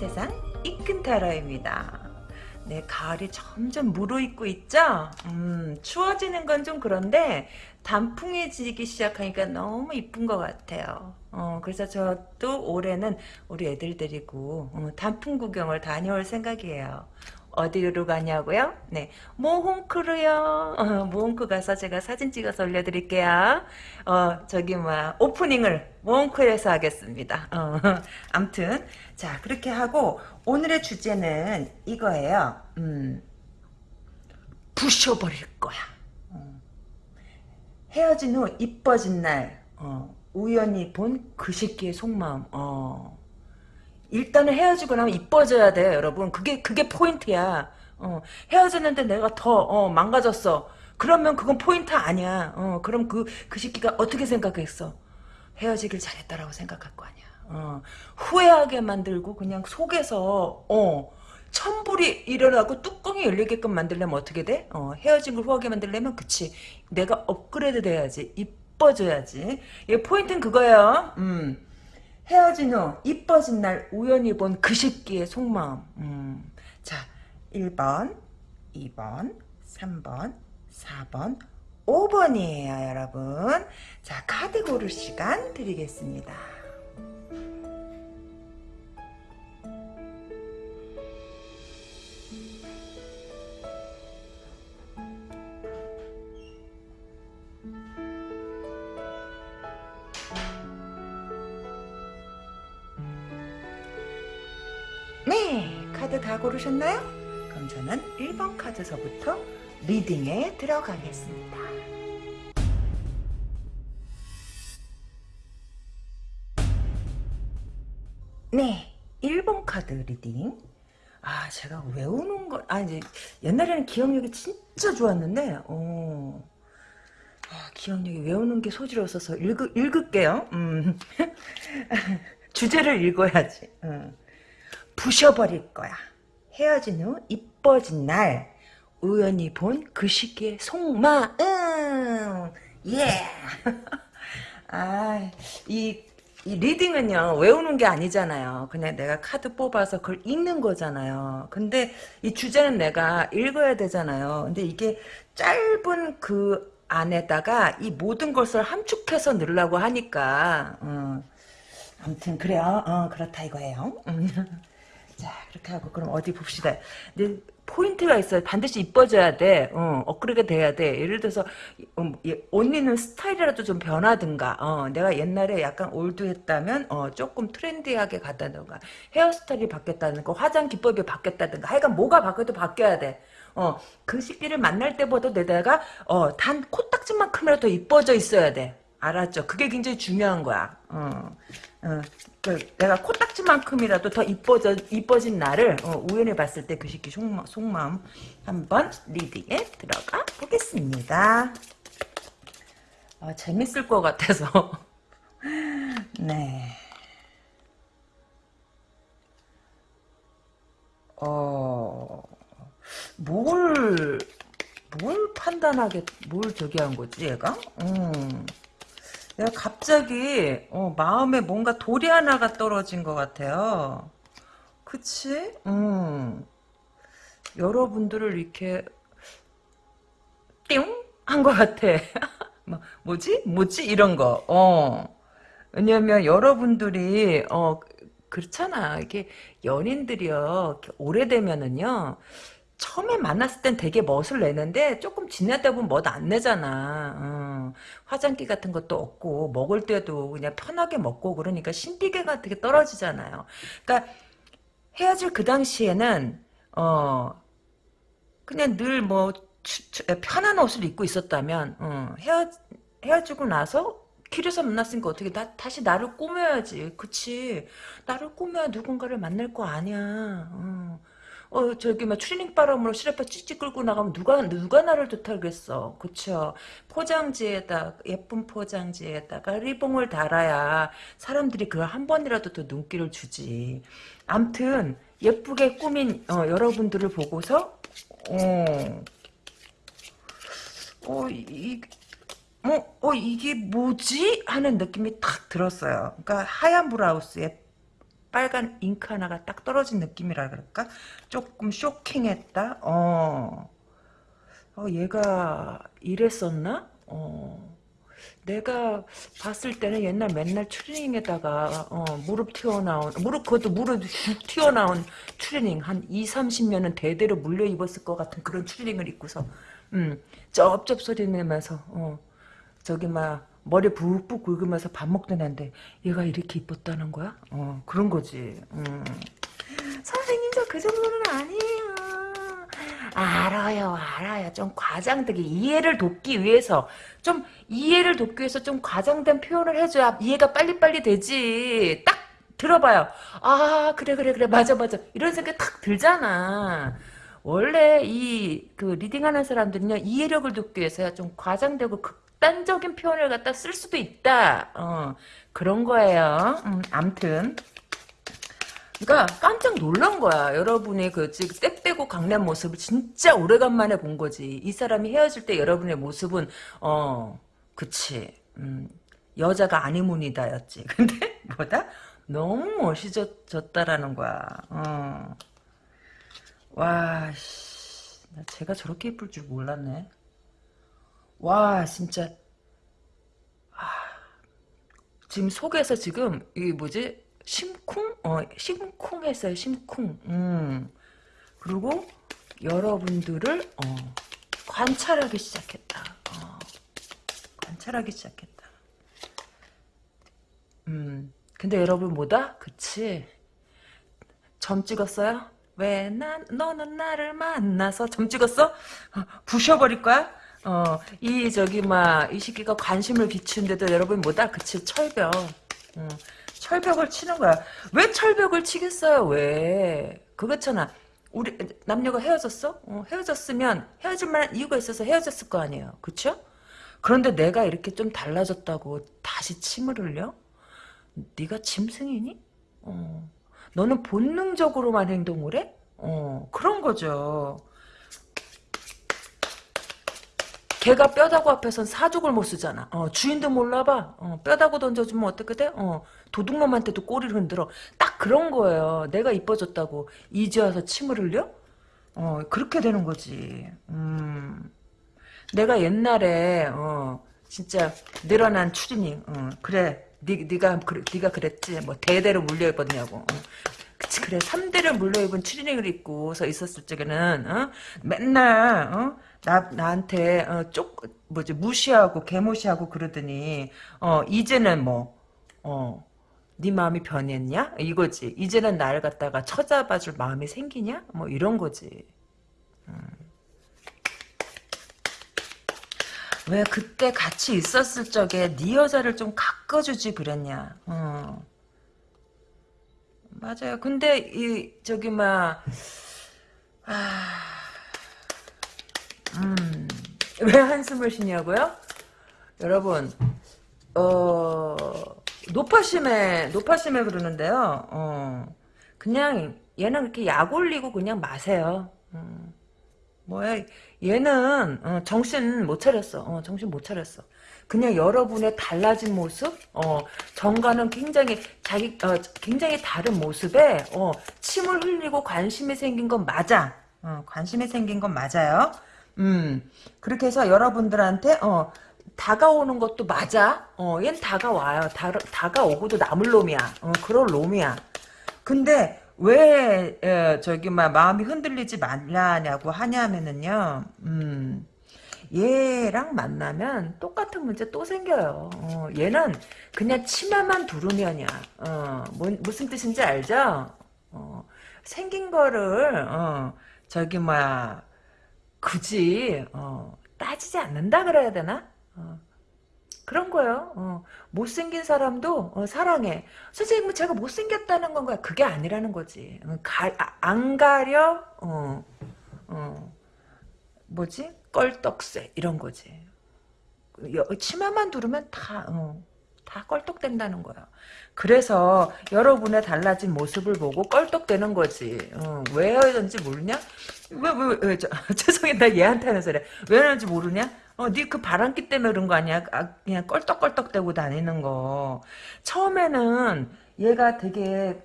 세상 이끈타로입니다. 네, 가을이 점점 무르익고 있죠? 음, 추워지는 건 좀 그런데 단풍해지기 시작하니까 너무 이쁜 것 같아요. 어, 그래서 저도 올해는 우리 애들 데리고 어, 단풍 구경을 다녀올 생각이에요. 어디로 가냐고요? 네, 모홍크로요. 어, 모홍크 가서 제가 사진 찍어서 올려드릴게요. 어, 저기 뭐 오프닝을 모홍크에서 하겠습니다. 어, 암튼 자 그렇게 하고 오늘의 주제는 이거예요. 음, 부셔버릴 거야. 어. 헤어진 후 이뻐진 날 어, 우연히 본 그 새끼의 속마음. 어. 일단은 헤어지고 나면 이뻐져야 돼요, 여러분. 그게 그게 포인트야. 어, 헤어졌는데 내가 더 어, 망가졌어. 그러면 그건 포인트 아니야. 어, 그럼 그, 그 새끼가 어떻게 생각했어? 헤어지길 잘했다라고 생각할 거 아니야. 어, 후회하게 만들고 그냥 속에서 어, 천불이 일어나고 뚜껑이 열리게끔 만들려면 어떻게 돼? 어, 헤어진 걸 후하게 만들려면 그치. 내가 업그레이드 돼야지. 이뻐져야지. 이 포인트는 그거예요. 음. 헤어진 후 이뻐진 날 우연히 본 그 새끼의 속마음. 음. 자, 1번, 2번, 3번, 4번, 5번이에요, 여러분. 자, 카드 고를 시간 드리겠습니다. 카드 다 고르셨나요? 그럼 저는 1번 카드서부터 reading에 들어가겠습니다. 네, 1번 카드 reading. 아, 제가 외우는 걸, 아, 이제, 옛날에는 기억력이 진짜 좋았는데, 어, 아, 기억력이 외우는 게 소질없어서 읽, 읽을게요. 음. 주제를 읽어야지. 음. 부셔버릴 거야. 헤어진 후 이뻐진 날 우연히 본 그 시기의 속마음 예. 아, 이, 이 리딩은요 외우는 게 아니잖아요. 그냥 내가 카드 뽑아서 그걸 읽는 거잖아요. 근데 이 주제는 내가 읽어야 되잖아요. 근데 이게 짧은 그 안에다가 이 모든 것을 함축해서 넣으려고 하니까 어. 아무튼 그래요. 어, 그렇다 이거예요. 자 그렇게 하고 그럼 어디 봅시다. 근데 포인트가 있어요. 반드시 이뻐져야 돼. 어, 업그레이드 돼야 돼. 예를 들어서 음, 언니는 스타일이라도 좀 변하든가. 어, 내가 옛날에 약간 올드했다면 어, 조금 트렌디하게 갔다든가. 헤어스타일이 바뀌었다는 거. 화장 기법이 바뀌었다든가. 하여간 뭐가 바뀌어도 바뀌어야 돼. 어, 그 시기를 만날 때보다 내가 어, 단 코딱지만큼이라도 더 이뻐져 있어야 돼. 알았죠? 그게 굉장히 중요한 거야. 어, 어, 그 내가 코딱지만큼이라도 더 이뻐져, 이뻐진 나를 어, 우연히 봤을 때 그 시기 속마, 속마음 한번 리딩에 들어가 보겠습니다. 어, 재밌을 것 같아서. 네. 어, 뭘, 뭘 판단하게, 뭘 저기 한 거지, 얘가? 음. 내가 갑자기 어, 마음에 뭔가 돌이 하나가 떨어진 것 같아요. 그치? 음. 여러분들을 이렇게 띵! 한 것 같아. 뭐, 뭐지? 뭐지? 이런 거. 어. 왜냐면 여러분들이 어 그렇잖아. 이게 연인들이요. 오래되면은요. 처음에 만났을 땐 되게 멋을 내는데 조금 지나다 보면 멋 안 내잖아. 어. 화장기 같은 것도 없고 먹을 때도 그냥 편하게 먹고 그러니까 신비계가 되게 떨어지잖아요. 그러니까 헤어질 그 당시에는 어 그냥 늘 뭐 편한 옷을 입고 있었다면 어, 헤어 헤어지고 나서 길에서 만났으니까 어떻게 나 다시 나를 꾸며야지. 그치? 나를 꾸며야 누군가를 만날 거 아니야. 어. 어 저기 막 추리닝 바람으로 시래파 찌찌 끌고 나가면 누가 누가 나를 좋다겠어 그쵸 포장지에다 예쁜 포장지에다가 리봉을 달아야 사람들이 그걸 한 번이라도 더 눈길을 주지 암튼 예쁘게 꾸민 어, 여러분들을 보고서 어, 어, 이, 어, 어, 이게 뭐지? 하는 느낌이 탁 들었어요. 그러니까 하얀 브라우스에 빨간 잉크 하나가 딱 떨어진 느낌이라 그럴까? 조금 쇼킹했다. 어, 어 얘가 이랬었나? 어. 내가 봤을 때는 옛날 맨날 추리닝에다가 어, 무릎 튀어나온 무릎 그것도 무릎 슉 튀어나온 추리닝 한 2, 30년은 대대로 물려 입었을 것 같은 그런 추리닝을 입고서 음, 쩝쩝 소리 내면서 어, 저기 막 머리 붓붓 굵으면서 밥 먹던 애인데 얘가 이렇게 이뻤다는 거야? 어, 그런 거지. 음. 선생님 저 그 정도는 아니에요. 알아요, 알아요. 좀 과장되게 이해를 돕기 위해서 좀 이해를 돕기 위해서 좀 과장된 표현을 해줘야 이해가 빨리빨리 되지. 딱 들어봐요. 아 그래 그래 그래 맞아 맞아 이런 생각 탁 들잖아. 원래 이 그 리딩하는 사람들은요 이해력을 돕기 위해서 좀 과장되고 극 단적인 표현을 갖다 쓸 수도 있다. 어 그런 거예요. 음, 암튼 그러니까 깜짝 놀란 거야. 여러분이 그 지금 떼떼고 강남 모습을 진짜 오래간만에 본 거지. 이 사람이 헤어질 때 여러분의 모습은 어 그치 음, 여자가 아니문이다였지. 근데 뭐다? 너무 멋있어졌다라는 거야. 어. 와, 씨. 나 제가 저렇게 예쁠 줄 몰랐네. 와, 진짜. 아, 지금 속에서 지금, 이 뭐지? 심쿵? 어, 심쿵했어요, 심쿵. 음. 그리고 여러분들을, 어, 관찰하기 시작했다. 어, 관찰하기 시작했다. 음. 근데 여러분 뭐다? 그치? 점 찍었어요? 왜 난, 너는 나를 만나서 점 찍었어? 어, 부셔버릴 거야? 어, 이, 저기, 막, 이 시기가 관심을 비추는데도 여러분 뭐다? 그치, 철벽. 어, 철벽을 치는 거야. 왜 철벽을 치겠어요? 왜? 그렇잖아. 우리 남녀가 헤어졌어? 어, 헤어졌으면 헤어질 만한 이유가 있어서 헤어졌을 거 아니에요. 그쵸? 그런데 내가 이렇게 좀 달라졌다고 다시 침을 흘려? 네가 짐승이니? 어. 너는 본능적으로만 행동을 해? 어, 그런 거죠. 개가 뼈다구 앞에선 사족을 못 쓰잖아. 어, 주인도 몰라봐. 어, 뼈다구 던져주면 어떻게 돼? 어, 도둑놈한테도 꼬리를 흔들어. 딱 그런 거예요. 내가 이뻐졌다고 이제 와서 침을 흘려? 어, 그렇게 되는 거지. 음. 내가 옛날에 어, 진짜 늘어난 추리닝. 어, 그래. 니, 니가, 그, 니가 그랬지. 뭐, 대대로 물려 입었냐고. 어. 그치, 그래. 3대를 물려입은 추리닝을 입고서 있었을 적에는, 어? 맨날, 어? 나, 나한테, 어, 쪽, 뭐지, 무시하고, 개무시하고 그러더니, 어, 이제는 뭐, 어, 네 마음이 변했냐? 이거지. 이제는 나를 갖다가 쳐잡아줄 마음이 생기냐? 뭐, 이런 거지. 음. 왜 그때 같이 있었을 적에 네 여자를 좀 가꿔주지 그랬냐. 어. 맞아요. 근데 이 저기 막 아, 음, 왜 한숨을 쉬냐고요? 여러분, 어, 노파심에, 노파심에 그러는데요, 어, 그냥, 얘는 그렇게 약 올리고 그냥 마세요. 음. 뭐야 얘는 어, 정신 못 차렸어. 어, 정신 못 차렸어. 그냥 여러분의 달라진 모습, 어, 정과는 굉장히 자기 어, 굉장히 다른 모습에 어, 침을 흘리고 관심이 생긴 건 맞아. 어, 관심이 생긴 건 맞아요. 음 그렇게 해서 여러분들한테 어, 다가오는 것도 맞아. 어, 얜 다가와요. 다, 다가오고도 남을 놈이야. 어, 그럴 놈이야. 근데 왜 에, 저기 막 마음이 흔들리지 말라냐고 하냐면은요. 음. 얘랑 만나면 똑같은 문제 또 생겨요. 어, 얘는 그냥 치마만 두르면이야. 어, 뭐, 무슨 뜻인지 알죠? 어, 생긴 거를 어, 저기 뭐야 굳이 어, 따지지 않는다 그래야 되나? 어, 그런 거예요. 어, 못생긴 사람도 어, 사랑해. 선생님 뭐 제가 못생겼다는 건가요? 그게 아니라는 거지. 어, 가, 아, 안 가려 어, 어, 뭐지? 껄떡새 이런 거지. 여, 치마만 두르면 다 어, 다 껄떡된다는 거야. 그래서 여러분의 달라진 모습을 보고 껄떡대는 거지. 어, 왜 헤어졌는지 모르냐? 왜, 왜, 왜, 저, 죄송해, 나 얘한테 하는 소리. 왜 헤어졌는지 모르냐? 어, 니그 바람기 때문에 그런 거 아니야? 아, 그냥 껄떡껄떡대고 다니는 거. 처음에는 얘가 되게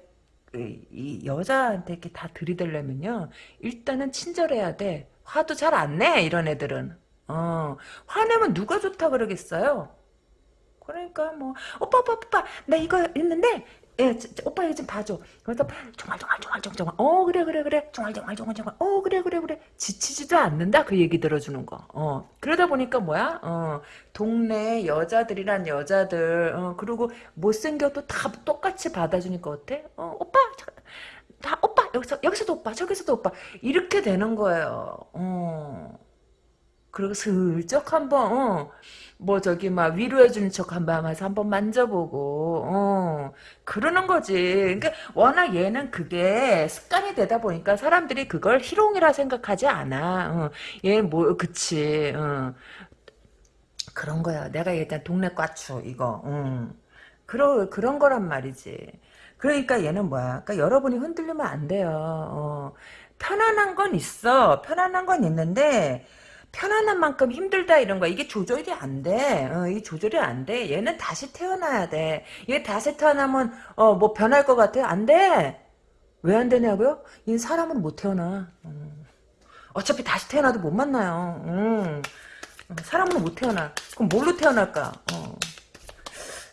이, 이 여자한테 이렇게 다 들이대려면요. 일단은 친절해야 돼. 화도 잘 안 내, 이런 애들은. 어, 화내면 누가 좋다 그러겠어요? 그러니까 뭐 오빠 오빠 오빠 나 이거 있는데 예, 저, 저, 오빠 이거 좀 봐줘. 그래서 종알종알종알종알 어 그래 그래 그래 종알종알종알종알 어 그래 그래 그래 지치지도 않는다 그 얘기 들어주는 거. 어 그러다 보니까 뭐야? 어 동네 여자들이란 여자들 어 그리고 못생겨도 다 똑같이 받아주니까 어때? 어 오빠 저, 다 오빠 여기서 여기서도 오빠 저기서도 오빠. 이렇게 되는 거예요. 어. 그리고 슬쩍 한번 어. 뭐 저기 막 위로해 주는 척 한번 해서 한번 만져보고 어. 그러는 거지. 그러니까 워낙 얘는 그게 습관이 되다 보니까 사람들이 그걸 희롱이라 생각하지 않아. 어, 얘뭐 그치. 어. 그런 거야. 내가 일단 동네 꽈추 이거. 음. 그러, 그런 거란 말이지 그러니까 얘는 뭐야 그러니까 여러분이 흔들리면 안 돼요 어. 편안한 건 있어 편안한 건 있는데 편안한 만큼 힘들다 이런 거 이게 조절이 안 돼. 어, 이 조절이 안 돼. 얘는 다시 태어나야 돼. 얘 다시 태어나면 어 뭐 변할 것 같아? 안 돼. 왜 안 되냐고요? 얘 사람은 못 태어나. 음. 어차피 다시 태어나도 못 만나요. 음. 사람은 못 태어나. 그럼 뭘로 태어날까? 어.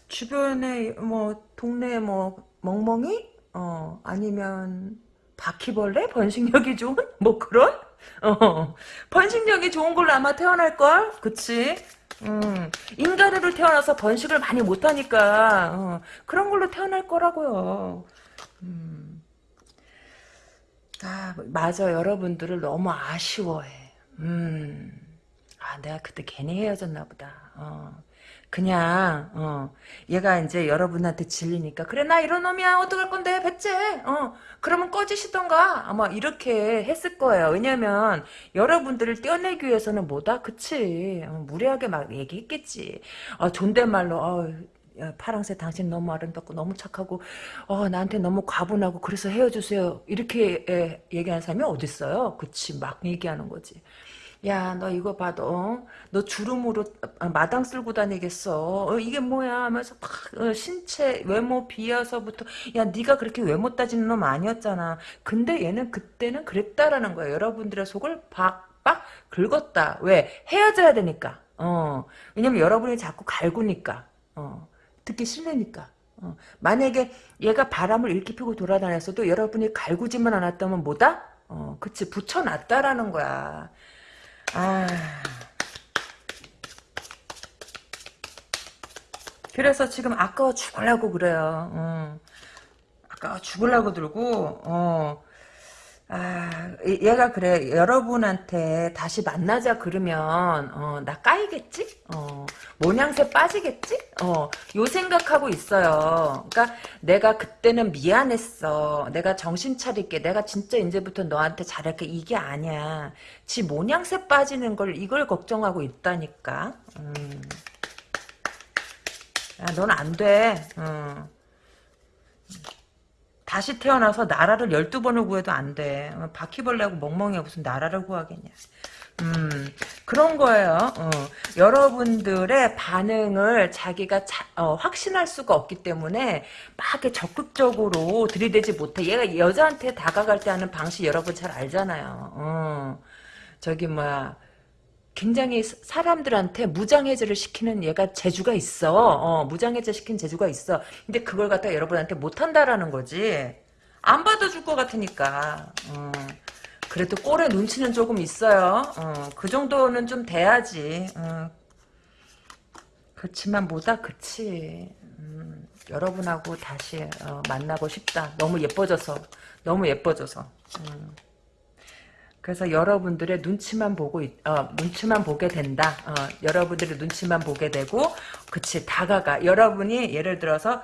주변에 뭐 동네 뭐 멍멍이? 어 아니면 바퀴벌레? 번식력이 좋은? 뭐 그런? 어, 번식력이 좋은 걸로 아마 태어날걸? 그치? 음, 인간으로 태어나서 번식을 많이 못하니까, 어, 그런 걸로 태어날 거라고요. 음. 아, 맞아. 여러분들을 너무 아쉬워해. 음. 아, 내가 그때 괜히 헤어졌나 보다. 어. 그냥 어 얘가 이제 여러분한테 질리니까 그래 나 이런 놈이야. 어떡할 건데 배째? 어 그러면 꺼지시던가. 아마 이렇게 했을 거예요. 왜냐면 여러분들을 떼어내기 위해서는 뭐다? 그치? 어, 무리하게 막 얘기했겠지. 어, 존댓말로 어, 야, 파랑새 당신 너무 아름답고 너무 착하고 어 나한테 너무 과분하고 그래서 헤어주세요. 이렇게 에, 얘기하는 사람이 어딨어요? 그치. 막 얘기하는 거지 야, 너 이거 봐, 너, 너 주름으로 마당 쓸고 다니겠어. 어, 이게 뭐야? 하면서 막 어, 신체 외모 비하서부터 야, 네가 그렇게 외모 따지는 놈 아니었잖아. 근데 얘는 그때는 그랬다라는 거야. 여러분들의 속을 박박 긁었다. 왜? 헤어져야 되니까. 어, 왜냐면 여러분이 자꾸 갈구니까. 어, 듣기 싫으니까. 어, 만약에 얘가 바람을 일으키 피고 돌아다녔어도 여러분이 갈구지만 않았다면 뭐다? 어, 그치 붙여놨다라는 거야. 아. 그래서 지금 아까워 죽으려고 그래요. 어. 아까워 죽으려고 들고, 어. 아, 얘가 그래. 여러분한테 다시 만나자 그러면, 어, 나 까이겠지? 어, 모냥새 빠지겠지? 어, 요 생각하고 있어요. 그러니까 내가 그때는 미안했어. 내가 정신 차릴게. 내가 진짜 이제부터 너한테 잘할게. 이게 아니야. 지 모냥새 빠지는 걸, 이걸 걱정하고 있다니까. 음. 야, 넌 안 돼. 어. 다시 태어나서 나라를 12번을 구해도 안 돼. 어, 바퀴벌레하고 멍멍이가 무슨 나라를 구하겠냐. 음, 그런 거예요. 어, 여러분들의 반응을 자기가 자, 어, 확신할 수가 없기 때문에 막 적극적으로 들이대지 못해. 얘가 여자한테 다가갈 때 하는 방식 여러분 잘 알잖아요. 어, 저기 뭐야. 굉장히 사람들한테 무장해제를 시키는 얘가 재주가 있어. 어, 무장해제 시킨 재주가 있어. 근데 그걸 갖다 여러분한테 못한다라는 거지. 안 받아줄 것 같으니까. 어, 그래도 꼴에 눈치는 조금 있어요. 어, 그 정도는 좀 돼야지. 어. 그렇지만 뭐다 그치. 음, 여러분하고 다시 어, 만나고 싶다. 너무 예뻐져서. 너무 예뻐져서. 음. 그래서 여러분들의 눈치만 보고 어, 눈치만 보게 된다. 어, 여러분들의 눈치만 보게 되고 그치 다가가 여러분이 예를 들어서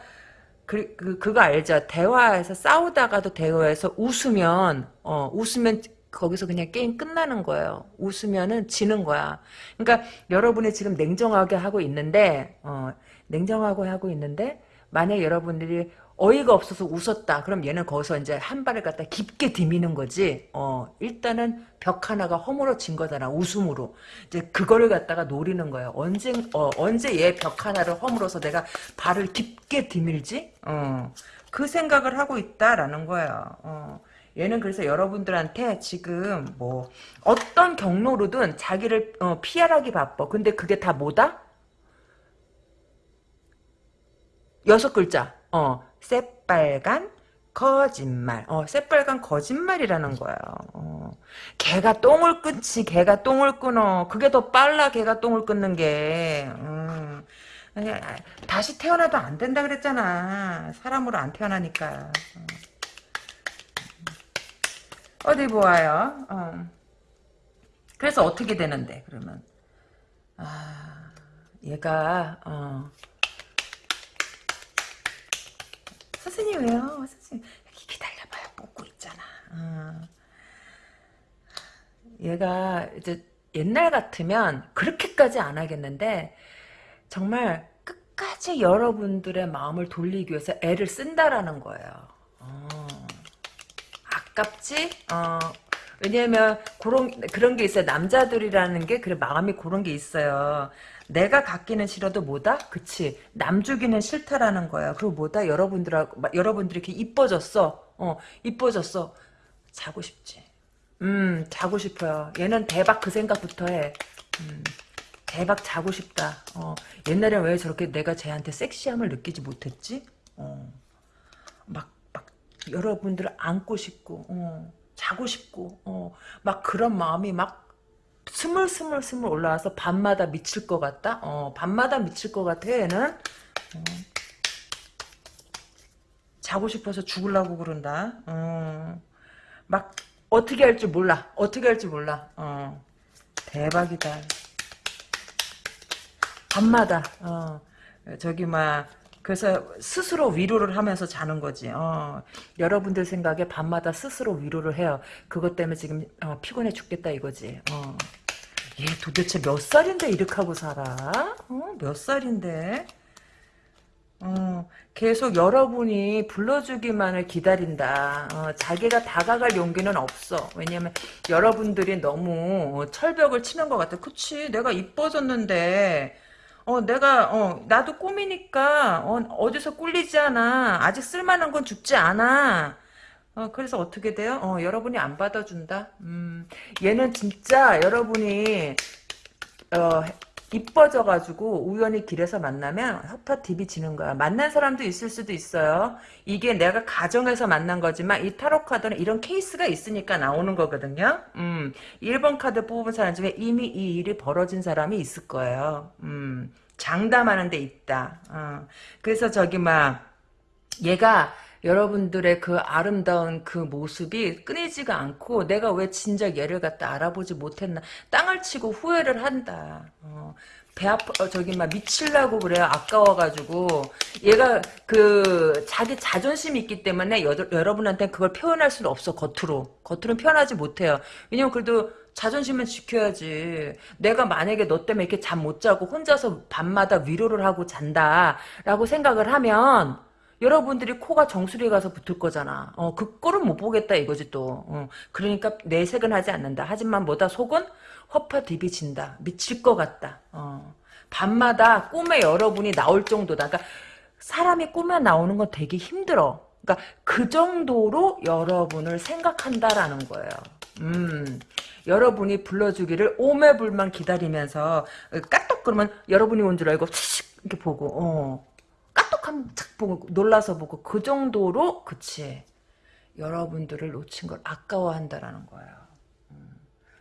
그, 그 그거 알죠? 대화에서 싸우다가도 대화에서 웃으면 어 웃으면 거기서 그냥 게임 끝나는 거예요. 웃으면은 지는 거야. 그러니까 여러분이 지금 냉정하게 하고 있는데 어 냉정하고 하고 있는데 만약 여러분들이 어이가 없어서 웃었다. 그럼 얘는 거기서 이제 한 발을 갖다 깊게 디미는 거지. 어, 일단은 벽 하나가 허물어진 거잖아. 웃음으로. 이제 그거를 갖다가 노리는 거예요. 언제, 어, 언제 얘 벽 하나를 허물어서 내가 발을 깊게 디밀지? 어, 그 생각을 하고 있다라는 거예요. 어. 얘는 그래서 여러분들한테 지금 뭐 어떤 경로로든 자기를 어, 피하라기 바빠. 근데 그게 다 뭐다? 여섯 글자. 어, 새빨간 거짓말. 어, 새빨간 거짓말이라는 거야. 어. 개가 똥을 끊지, 개가 똥을 끊어. 그게 더 빨라, 개가 똥을 끊는 게. 음. 다시 태어나도 안 된다 그랬잖아. 사람으로 안 태어나니까. 어. 디 보아요. 어. 그래서 어떻게 되는데, 그러면. 아, 얘가, 어. 선생님 왜요? 선생님 기다려봐요. 뽑고 있잖아. 어. 얘가 이제 옛날 같으면 그렇게까지 안 하겠는데 정말 끝까지 여러분들의 마음을 돌리기 위해서 애를 쓴다라는 거예요. 어. 아깝지? 어. 왜냐면 그런 그런 게 있어요. 남자들이라는 게 그래 마음이 그런 게 있어요. 내가 갖기는 싫어도 뭐다? 그치. 남 주기는 싫다라는 거야. 그리고 뭐다? 여러분들하고, 여러분들이 이렇게 이뻐졌어. 어, 이뻐졌어. 자고 싶지. 음, 자고 싶어요. 얘는 대박 그 생각부터 해. 음, 대박 자고 싶다. 어, 옛날에 왜 저렇게 내가 쟤한테 섹시함을 느끼지 못했지? 어, 막, 막, 여러분들을 안고 싶고, 어, 자고 싶고, 어, 막 그런 마음이 막 스물스물 스물 올라와서 밤마다 미칠 것 같다? 어, 밤마다 미칠 것 같아, 얘는. 어. 자고 싶어서 죽으려고 그런다. 어. 막, 어떻게 할줄 몰라. 어떻게 할줄 몰라. 어. 대박이다. 밤마다, 어. 저기, 막, 그래서 스스로 위로를 하면서 자는 거지. 어, 여러분들 생각에 밤마다 스스로 위로를 해요. 그것 때문에 지금 어, 피곤해 죽겠다 이거지. 어. 얘 도대체 몇 살인데 이렇게 하고 살아? 어? 몇 살인데? 어, 계속 여러분이 불러주기만을 기다린다. 어, 자기가 다가갈 용기는 없어. 왜냐면 여러분들이 너무 철벽을 치는 것 같아. 그치, 내가 이뻐졌는데 어, 내가, 어, 나도 꿈이니까, 어, 디서 꿀리지 않아. 아직 쓸만한 건 죽지 않아. 어, 그래서 어떻게 돼요? 어, 여러분이 안 받아준다? 음, 얘는 진짜 여러분이, 어, 이뻐져가지고 우연히 길에서 만나면 허파 딥이 지는 거야. 만난 사람도 있을 수도 있어요. 이게 내가 가정에서 만난 거지만 이 타로 카드는 이런 케이스가 있으니까 나오는 거거든요. 음, 1번 카드 뽑은 사람 중에 이미 이 일이 벌어진 사람이 있을 거예요. 음, 장담하는 데 있다. 어. 그래서 저기 막 얘가 여러분들의 그 아름다운 그 모습이 끊이지가 않고 내가 왜 진작 얘를 갖다 알아보지 못했나 땅을 치고 후회를 한다. 어, 배 아파 어, 저기 막 미칠라고 그래요. 아까워가지고 얘가 그 자기 자존심이 있기 때문에 여, 러분한테 그걸 표현할 수는 없어 겉으로 겉으로는 표현하지 못해요. 왜냐면 그래도 자존심은 지켜야지. 내가 만약에 너 때문에 이렇게 잠 못 자고 혼자서 밤마다 위로를 하고 잔다라고 생각을 하면 여러분들이 코가 정수리에 가서 붙을 거잖아. 어, 그 꼴은 못 보겠다 이거지 또. 어, 그러니까 내색은 하지 않는다. 하지만 뭐다 속은 허파 디비진다. 미칠 것 같다. 어, 밤마다 꿈에 여러분이 나올 정도다. 그러니까 사람이 꿈에 나오는 건 되게 힘들어. 그러니까 그 정도로 여러분을 생각한다라는 거예요. 음, 여러분이 불러주기를 오매불만 기다리면서 까똑 그러면 여러분이 온 줄 알고 이렇게 보고 어, 까똑하면 착 보고 놀라서 보고 그 정도로 그치 여러분들을 놓친 걸 아까워한다라는 거예요. 음.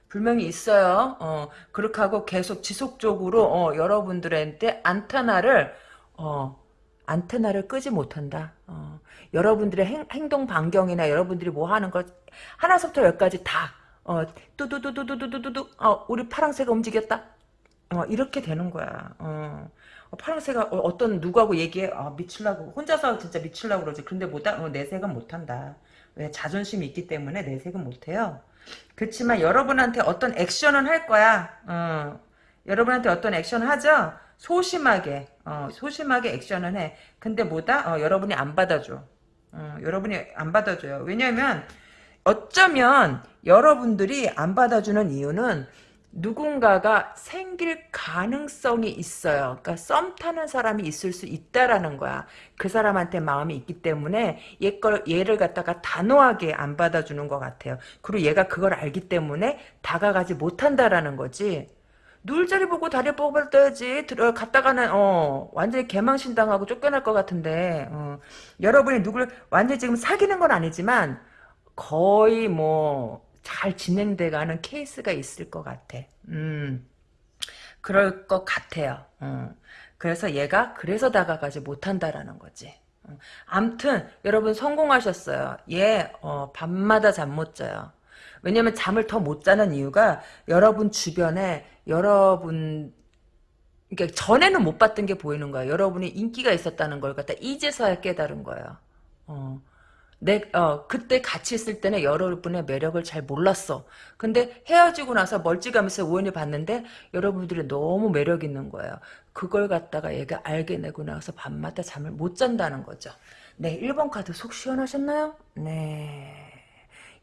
분명히 있어요. 어, 그렇게 하고 계속 지속적으로 어, 여러분들한테 안테나를 어, 안테나를 끄지 못한다. 어, 여러분들의 행, 동 반경이나 여러분들이 뭐 하는 걸 하나부터 열까지 다 어, 뚜두두두두두두두 어, 우리 파랑새가 움직였다. 어, 이렇게 되는 거야. 어. 어, 파랑새가 어, 떤 누구하고 얘기해? 아, 미칠라고. 혼자서 진짜 미칠라고 그러지. 근데 못하 어, 내색은 못한다. 왜? 자존심이 있기 때문에 내색은 못해요. 그렇지만 여러분한테 어떤 액션은 할 거야. 어, 여러분한테 어떤 액션 하죠? 소심하게 어, 소심하게 액션은 해. 근데 뭐다? 어, 여러분이 안 받아줘. 어, 여러분이 안 받아줘요. 왜냐면 어쩌면 여러분들이 안 받아주는 이유는 누군가가 생길 가능성이 있어요. 그러니까 썸 타는 사람이 있을 수 있다라는 거야. 그 사람한테 마음이 있기 때문에 얘 걸, 얘를 갖다가 단호하게 안 받아주는 것 같아요. 그리고 얘가 그걸 알기 때문에 다가가지 못한다라는 거지. 눈자리 보고 다리 뽑아야지 들어 갔다가는 어 완전히 개망신 당하고 쫓겨날 것 같은데 어, 여러분이 누굴 완전히 지금 사귀는 건 아니지만 거의 뭐 잘 진행돼가는 케이스가 있을 것 같아. 음, 그럴 것 같아요. 어. 그래서 얘가 그래서 다가가지 못한다라는 거지. 어. 암튼 여러분 성공하셨어요. 얘 어, 밤마다 잠 못 자요. 왜냐면 잠을 더 못 자는 이유가 여러분 주변에 여러분 그러니까 전에는 못 봤던 게 보이는 거예요. 여러분이 인기가 있었다는 걸 갖다 이제서야 깨달은 거예요. 어. 내, 어, 그때 같이 있을 때는 여러분의 매력을 잘 몰랐어. 근데 헤어지고 나서 멀찌감치 우연히 봤는데 여러분들이 너무 매력 있는 거예요. 그걸 갖다가 얘가 알게 내고 나서 밤마다 잠을 못 잔다는 거죠. 네, 1번 카드 속 시원하셨나요? 네.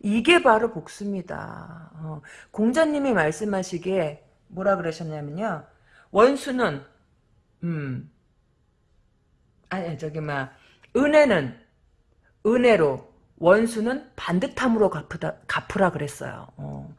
이게 바로 복수입니다. 어, 공자님이 말씀하시기에 뭐라 그러셨냐면요. 원수는, 음, 아니, 저기, 막, 은혜는 은혜로 원수는 반듯함으로 갚으다, 갚으라 그랬어요. 어,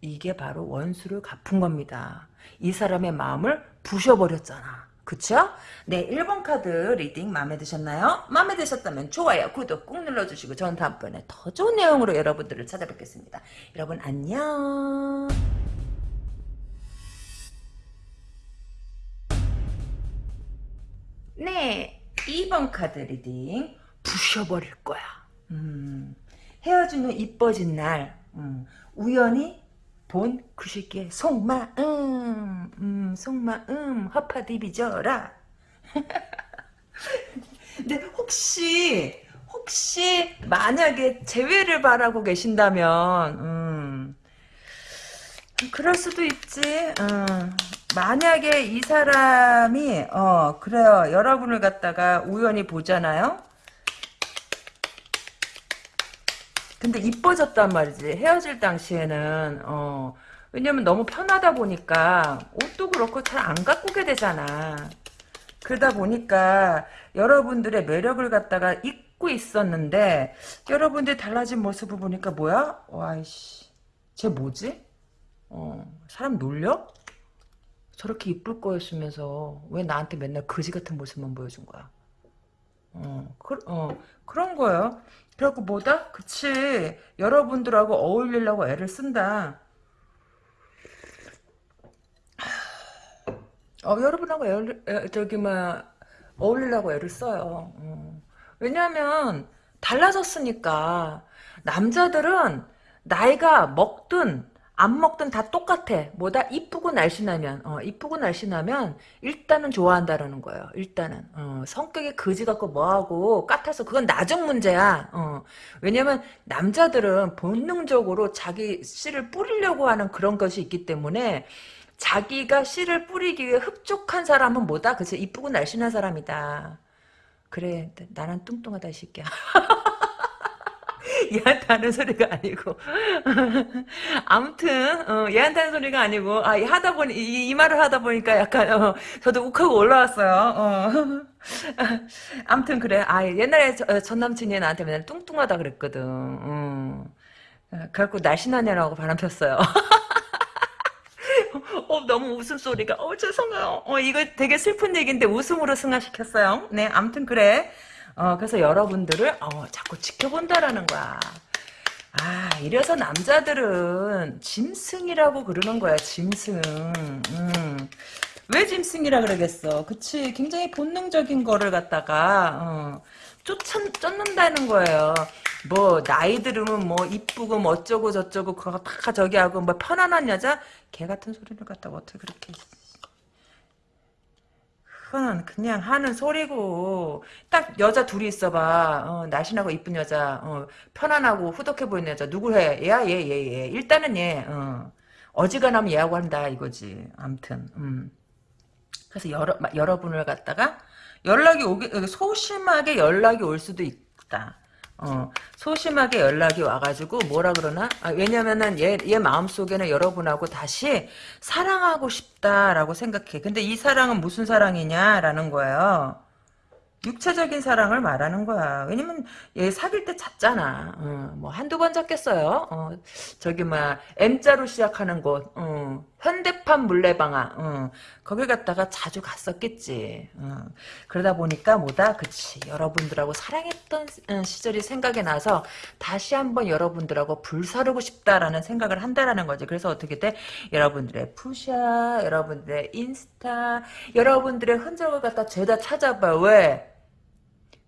이게 바로 원수를 갚은 겁니다. 이 사람의 마음을 부셔버렸잖아. 그쵸? 네, 1번 카드 reading 마음에 드셨나요? 마음에 드셨다면 좋아요, 구독 꾹 눌러주시고 전 다음번에 더 좋은 내용으로 여러분들을 찾아뵙겠습니다. 여러분 안녕. 네, 2번 카드 reading 부셔버릴 거야. 음, 헤어진 후 이뻐진 날 음, 우연히 본 그 새끼의 속마음 음, 속마음 허파디비져라. 근데 혹시 혹시 만약에 재회를 바라고 계신다면 음, 그럴 수도 있지. 음, 만약에 이 사람이 어 그래요. 여러분을 갖다가 우연히 보잖아요 근데 이뻐졌단 말이지. 헤어질 당시에는 어 왜냐면 너무 편하다 보니까 옷도 그렇고 잘 안 가꾸게 되잖아. 그러다 보니까 여러분들의 매력을 갖다가 잊고 있었는데 여러분들이 달라진 모습을 보니까 뭐야? 와이씨 쟤 뭐지? 어 사람 놀려? 저렇게 이쁠 거였으면서 왜 나한테 맨날 거지 같은 모습만 보여준 거야? 어, 그, 어 그런 거예요. 그래갖고 뭐다? 그치. 여러분들하고 어울리려고 애를 쓴다. 어, 여러분하고 애, 애, 저기, 뭐, 어울리려고 애를 써요. 어. 왜냐면, 달라졌으니까. 남자들은 나이가 먹든, 안 먹든 다 똑같아. 뭐다 이쁘고 날씬하면 어, 이쁘고 날씬하면 일단은 좋아한다라는 거예요. 일단은 어, 성격이 거지 같고 뭐하고 까타서 그건 나중 문제야. 어, 왜냐면 남자들은 본능적으로 자기 씨를 뿌리려고 하는 그런 것이 있기 때문에 자기가 씨를 뿌리기 위해 흡족한 사람은 뭐다? 그래서 이쁘고 날씬한 사람이다. 그래 나는 뚱뚱하다 이 새끼야. 얘한테 하는 소리가 아니고 아무튼 어, 얘한테 하는 소리가 아니고 아 하다 보니 이, 이 말을 하다 보니까 약간 어, 저도 욱하고 올라왔어요. 어. 아무튼 그래. 아 옛날에 저, 어, 전 남친이 나한테 맨날 뚱뚱하다 그랬거든. 음. 그래갖고 날씬한 애라고 바람 폈어요. 어, 너무 웃음소리가, 어, 죄송해요. 어, 이거 되게 슬픈 얘기인데 웃음으로 승화시켰어요. 네, 아무튼 그래. 어, 그래서 여러분들을 어, 자꾸 지켜본다라는 거야. 아, 이래서 남자들은 짐승이라고 그러는 거야, 짐승. 음. 왜 짐승이라 그러겠어? 그치, 굉장히 본능적인 거를 갖다가, 어, 쫓아, 쫓는다는 거예요. 뭐, 나이 들으면 뭐, 이쁘고, 뭐, 어쩌고 저쩌고, 그거 다 저기 하고, 뭐, 편안한 여자? 개 같은 소리를 갖다가 어떻게 그렇게. 그건 그냥 하는 소리고 딱 여자 둘이 있어봐. 어, 날씬하고 이쁜 여자. 어, 편안하고 후덕해 보이는 여자. 누구 해? 얘야? 얘 얘 얘, 일단은 얘. 어. 어지간하면 얘하고 한다 이거지. 암튼 음. 그래서 여러, 여러분을 갖다가 연락이 오게 소심하게 연락이 올 수도 있다 어, 소심하게 연락이 와가지고 뭐라 그러나? 아, 왜냐면은 얘, 얘 마음속에는 여러분하고 다시 사랑하고 싶다라고 생각해. 근데 이 사랑은 무슨 사랑이냐라는 거예요. 육체적인 사랑을 말하는 거야. 왜냐면 얘 사귈 때 잤잖아. 어, 뭐 한두 번 잤겠어요. 어, 저기 막 M자로 시작하는 곳, 어, 현대판 물레방아, 어, 거기 갔다가 자주 갔었겠지. 어, 그러다 보니까 뭐다, 그치. 여러분들하고 사랑했던 어, 시절이 생각이 나서 다시 한번 여러분들하고 불사르고 싶다라는 생각을 한다라는 거지. 그래서 어떻게 돼? 여러분들의 푸샤, 여러분들의 인스타, 여러분들의 흔적을 갖다 죄다 찾아봐. 왜?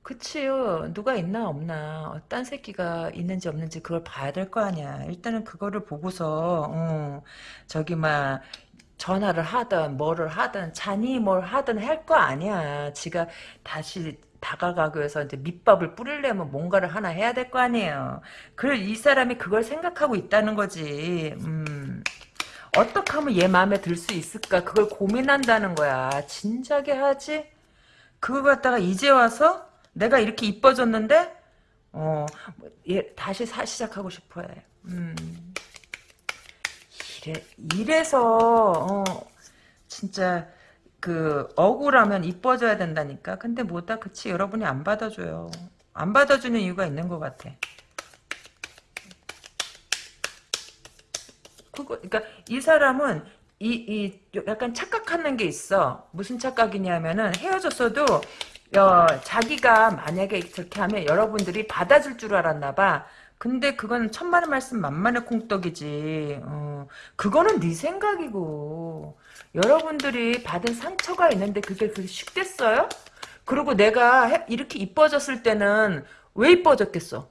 그치요. 누가 있나 없나. 어, 딴 새끼가 있는지 없는지 그걸 봐야 될 거 아니야. 일단은 그거를 보고서 어, 저기 막 전화를 하든 뭐를 하든 자니 뭘 하든 할 거 아니야. 지가 다시 다가가기 위해서 이제 밑밥을 뿌리려면 뭔가를 하나 해야 될 거 아니에요. 그걸 이 사람이 그걸 생각하고 있다는 거지. 음. 어떻게 하면 얘 마음에 들 수 있을까? 그걸 고민한다는 거야. 진작에 하지? 그거 갖다가 이제 와서 내가 이렇게 이뻐졌는데 어, 얘 다시 사 시작하고 싶어 해. 음. 이래 이래서 어, 진짜 그 억울하면 이뻐져야 된다니까. 근데 뭐다 그치 여러분이 안 받아줘요. 안 받아주는 이유가 있는 것 같아. 그거 그러니까 이 사람은 이, 이 약간 착각하는 게 있어. 무슨 착각이냐면은 헤어졌어도 어, 자기가 만약에 저렇게 하면 여러분들이 받아줄 줄 알았나 봐. 근데 그건 천만의 말씀 만만의 콩떡이지. 어, 그거는 네 생각이고 여러분들이 받은 상처가 있는데 그게 그게 쉽겠어요? 그리고 내가 해- 이렇게 이뻐졌을 때는 왜 이뻐졌겠어?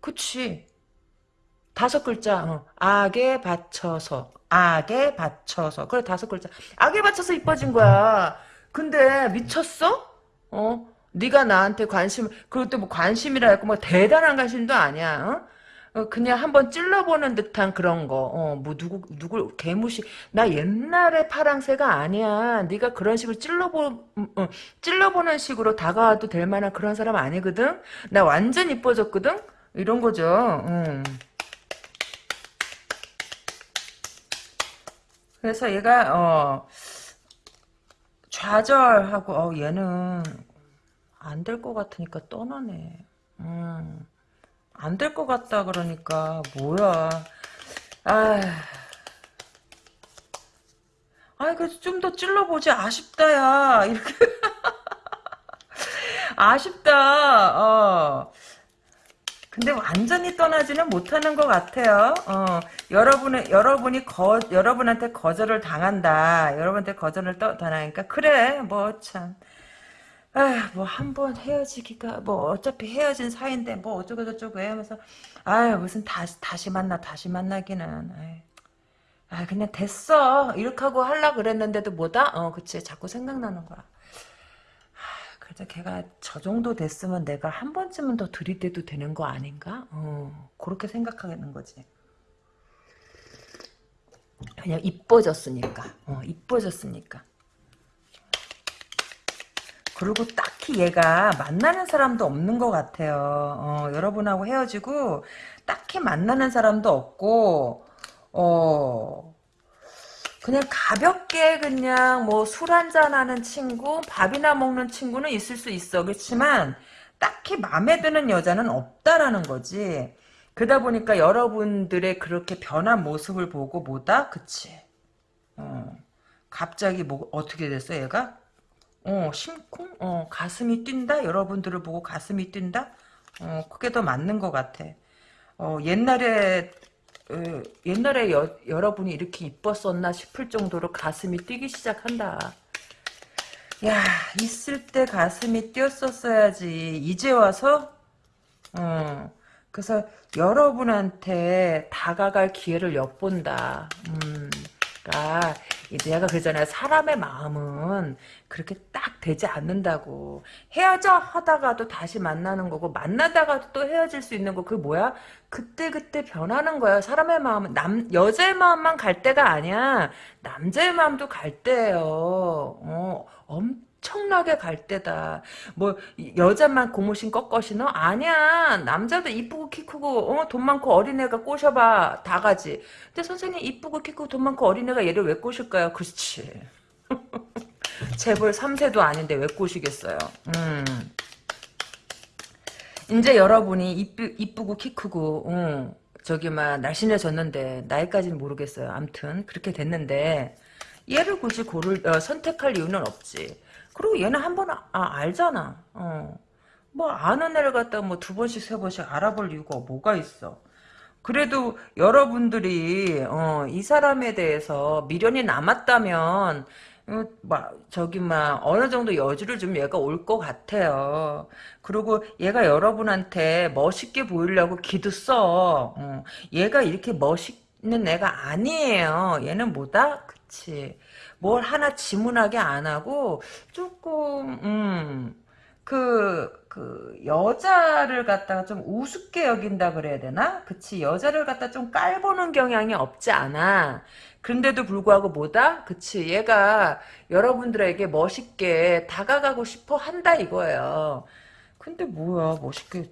그치. 다섯 글자. 어. 악에 받쳐서. 악에 받쳐서. 그래 다섯 글자. 악에 받쳐서 이뻐진 거야. 근데 미쳤어? 어? 네가 나한테 관심 그것도 뭐 관심이라 했고 뭐 대단한 관심도 아니야. 어? 어, 그냥 한번 찔러보는 듯한 그런 거. 어, 뭐 누구 누굴 개무시. 나 옛날에 파랑새가 아니야. 네가 그런 식으로 찔러보 음, 어, 찔러보는 식으로 다가와도 될 만한 그런 사람 아니거든. 나 완전 이뻐졌거든. 이런 거죠. 음. 그래서 얘가 어 좌절하고 어 얘는 안 될 것 같으니까 떠나네. 음, 안 될 것 같다 그러니까 뭐야. 아, 아, 그좀 더 찔러보지 아쉽다야. 이렇게 아쉽다. 어. 근데 완전히 떠나지는 못하는 것 같아요. 어, 여러분의 여러분이 거 여러분한테 거절을 당한다. 여러분한테 거절을 떠, 당하니까 그래. 뭐 참. 아, 뭐한 번 헤어지기가 뭐 어차피 헤어진 사이인데 뭐 어쩌고 저쩌고 하면서 아 무슨 다시 다시 만나 다시 만나기는. 아 그냥 됐어. 이렇게 하고 하려 그랬는데도 뭐다? 어 그치. 자꾸 생각나는 거야 그래도 걔가 저 정도 됐으면 내가 한 번쯤은 더 들이대도 되는 거 아닌가? 어 그렇게 생각하는 거지. 그냥 이뻐졌으니까. 어 이뻐졌으니까. 그리고 딱히 얘가 만나는 사람도 없는 것 같아요. 어, 여러분하고 헤어지고 딱히 만나는 사람도 없고 어 그냥 가볍게 그냥 뭐 술 한잔 하는 친구 밥이나 먹는 친구는 있을 수 있어. 그렇지만 딱히 마음에 드는 여자는 없다라는 거지. 그러다 보니까 여러분들의 그렇게 변한 모습을 보고 뭐다? 그치. 어, 갑자기 뭐 어떻게 됐어 얘가? 어, 심쿵? 어, 가슴이 뛴다? 여러분들을 보고 가슴이 뛴다? 어, 그게 더 맞는 것 같아. 어, 옛날에, 어, 옛날에 여, 여러분이 이렇게 이뻤었나 싶을 정도로 가슴이 뛰기 시작한다. 야, 있을 때 가슴이 뛰었었어야지. 이제 와서, 어, 그래서 여러분한테 다가갈 기회를 엿본다. 음, 그러니까 내가 그러잖아요. 사람의 마음은 그렇게 딱 되지 않는다고. 헤어져 하다가도 다시 만나는 거고 만나다가도 또 헤어질 수 있는 거. 그게 뭐야? 그때그때 변하는 거야. 사람의 마음은 남 여자의 마음만 갈 때가 아니야. 남자의 마음도 갈 때예요. 어, 엄 엄청나게 갈 때다. 뭐 여자만 고무신 꺾어시 너? 아니야. 남자도 이쁘고 키 크고 어, 돈 많고 어린애가 꼬셔봐 다 가지. 근데 선생님 이쁘고 키 크고 돈 많고 어린애가 얘를 왜 꼬실까요? 그렇지. 재벌 3세도 아닌데 왜 꼬시겠어요. 음. 이제 여러분이 이쁘, 이쁘고 키 크고 어, 저기 막 날씬해졌는데 나이까지는 모르겠어요. 암튼 그렇게 됐는데 얘를 굳이 고를 어, 선택할 이유는 없지. 그리고 얘는 한 번 아, 알잖아. 어. 뭐 아는 애를 갖다 뭐 두 번씩 세 번씩 알아볼 이유가 뭐가 있어. 그래도 여러분들이 어, 이 사람에 대해서 미련이 남았다면 어, 막 저기 막 어느 정도 여지를 좀 얘가 올 것 같아요. 그리고 얘가 여러분한테 멋있게 보이려고 기도 써. 어, 얘가 이렇게 멋있는 애가 아니에요. 얘는 뭐다? 그치. 뭘 하나 지문하게 안 하고 조금 음. 그, 그, 여자를 갖다가 좀 우습게 여긴다 그래야 되나? 그치, 여자를 갖다 좀 깔보는 경향이 없지 않아. 그런데도 불구하고 뭐다? 그치, 얘가 여러분들에게 멋있게 다가가고 싶어 한다 이거예요. 근데 뭐야, 멋있게,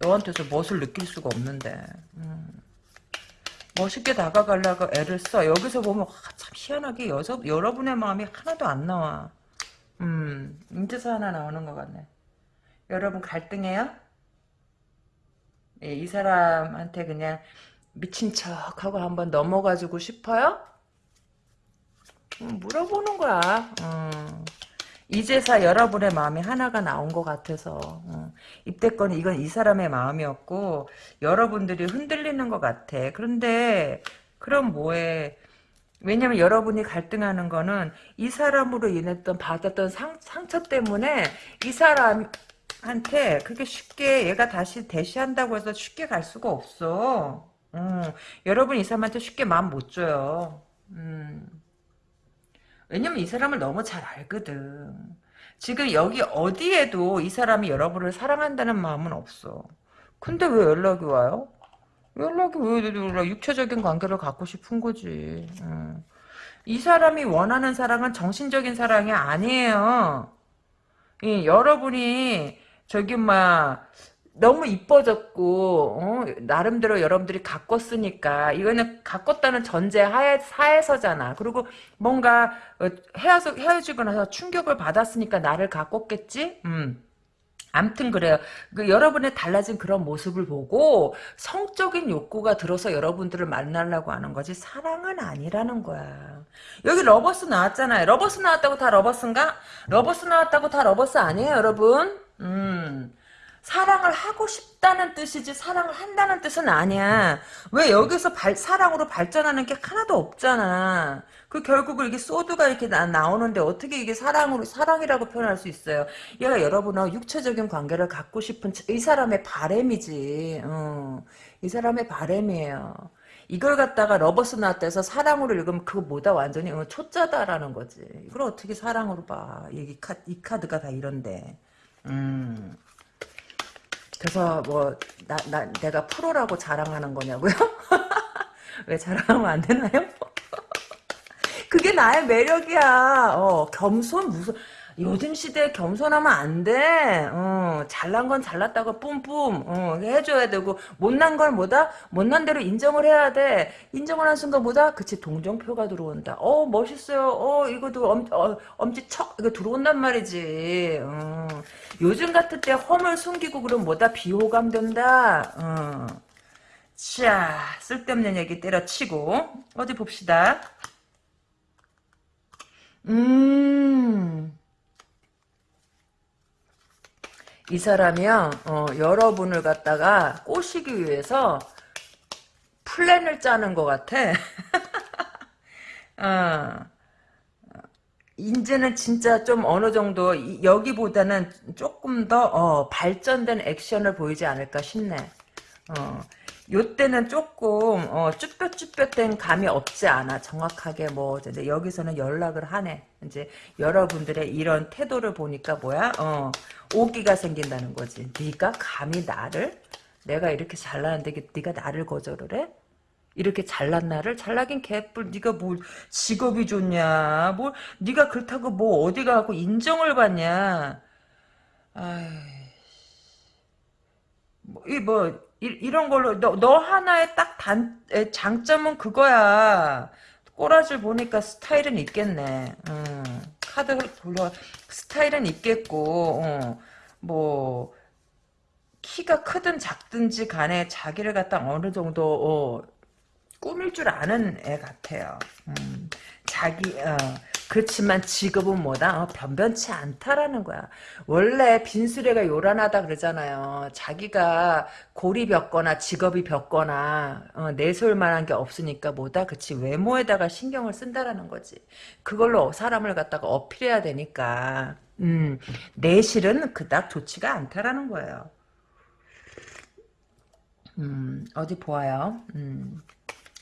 너한테서 멋을 느낄 수가 없는데. 음. 멋있게 다가가려고 애를 써. 여기서 보면, 아, 참 희한하게 여서, 여러분의 마음이 하나도 안 나와. 음, 인제서 하나 나오는 것 같네. 여러분 갈등해요? 예, 이 사람한테 그냥 미친 척하고 한번 넘어가지고 싶어요? 음, 물어보는 거야. 음. 이제서 여러분의 마음이 하나가 나온 것 같아서 어. 입대권은 이건 이 사람의 마음이었고 여러분들이 흔들리는 것 같아. 그런데 그럼 뭐해? 왜냐면 여러분이 갈등하는 거는 이 사람으로 인했던 받았던 상, 상처 때문에 이 사람한테 그렇게 쉽게 얘가 다시 대시한다고 해서 쉽게 갈 수가 없어. 음, 여러분 이 사람한테 쉽게 마음 못 줘요. 음. 왜냐면 이 사람을 너무 잘 알거든. 지금 여기 어디에도 이 사람이 여러분을 사랑한다는 마음은 없어. 근데 왜 연락이 와요? 연락이 왜 연락? 육체적인 관계를 갖고 싶은 거지. 음. 이 사람이 원하는 사랑은 정신적인 사랑이 아니에요. 이, 여러분이 저기 막 너무 이뻐졌고 어? 나름대로 여러분들이 가꿨으니까 이거는 가꿨다는 전제 하에 사에서잖아. 그리고 뭔가 어, 헤어져 헤어지고 나서 충격을 받았으니까 나를 가꿨겠지. 음. 암튼 그래요. 그 여러분의 달라진 그런 모습을 보고 성적인 욕구가 들어서 여러분들을 만나려고 하는 거지 사랑은 아니라는 거야. 여기 Lovers 나왔잖아요. Lovers 나왔다고 다 Lovers인가? Lovers 나왔다고 다 Lovers 아니에요, 여러분? 음. 사랑을 하고 싶다는 뜻이지 사랑을 한다는 뜻은 아니야. 왜 여기서 발, 사랑으로 발전하는 게 하나도 없잖아. 그 결국은 이게 sword가 이렇게 나, 나오는데 어떻게 이게 사랑으로 사랑이라고 표현할 수 있어요? 얘가 여러분하고 육체적인 관계를 갖고 싶은 이 사람의 바램이지. 어. 이 사람의 바램이에요. 이걸 갖다가 Lovers 나왔다 해서 사랑으로 읽으면 그거 뭐다 완전히 어, 초짜다라는 거지. 이걸 어떻게 사랑으로 봐. 이, 카, 이 카드가 다 이런데. 음. 그래서 뭐 나, 나 내가 프로라고 자랑하는 거냐고요? 왜 자랑하면 안 되나요? 그게 나의 매력이야. 어, 겸손 무슨 요즘 시대에 겸손하면 안 돼. 어, 잘난 건 잘났다고 뿜뿜 어, 해줘야 되고 못난 걸 뭐다? 못난 대로 인정을 해야 돼. 인정을 한 순간 뭐다? 그치 동정표가 들어온다. 어 멋있어요. 어 이거도 엄, 어, 엄지 척 이거 들어온단 말이지. 어, 요즘 같은 때 험을 숨기고 그럼 뭐다? 비호감 된다. 어. 자 쓸데없는 얘기 때려치고 어디 봅시다. 음. 이 사람이요, 어, 여러분을 갖다가 꼬시기 위해서 플랜을 짜는 것 같아. 어, 이제는 진짜 좀 어느 정도 여기보다는 조금 더 어, 발전된 액션을 보이지 않을까 싶네. 어, 요때는 조금 어, 쭈뼛쭈뼛된 감이 없지 않아. 정확하게 뭐 근데 여기서는 연락을 하네. 이제 여러분들의 이런 태도를 보니까 뭐야? 어, 오기가 생긴다는 거지. 네가 감히 나를? 내가 이렇게 잘나는데 네가 나를 거절을 해? 이렇게 잘난 나를? 잘나긴 개뿔. 네가 뭐 직업이 좋냐? 뭐 네가 그렇다고 뭐 어디 가고 인정을 받냐? 아이 뭐, 이, 뭐, 이, 이런 걸로, 너, 너 하나의 딱 단, 에, 장점은 그거야. 꼬라지를 보니까 스타일은 있겠네. 음, 카드 돌려, 스타일은 있겠고, 어, 뭐, 키가 크든 작든지 간에 자기를 갖다 어느 정도, 어, 꾸밀 줄 아는 애 같아요. 음, 자기, 어, 그렇지만 직업은 뭐다? 어, 변변치 않다라는 거야. 원래 빈수레가 요란하다 그러잖아요. 자기가 골이 벽거나 직업이 벽거나 어, 내세울 만한 게 없으니까 뭐다? 그치 외모에다가 신경을 쓴다라는 거지. 그걸로 사람을 갖다가 어필해야 되니까 음, 내실은 그닥 좋지가 않다라는 거예요. 음, 어디 보아요. 음.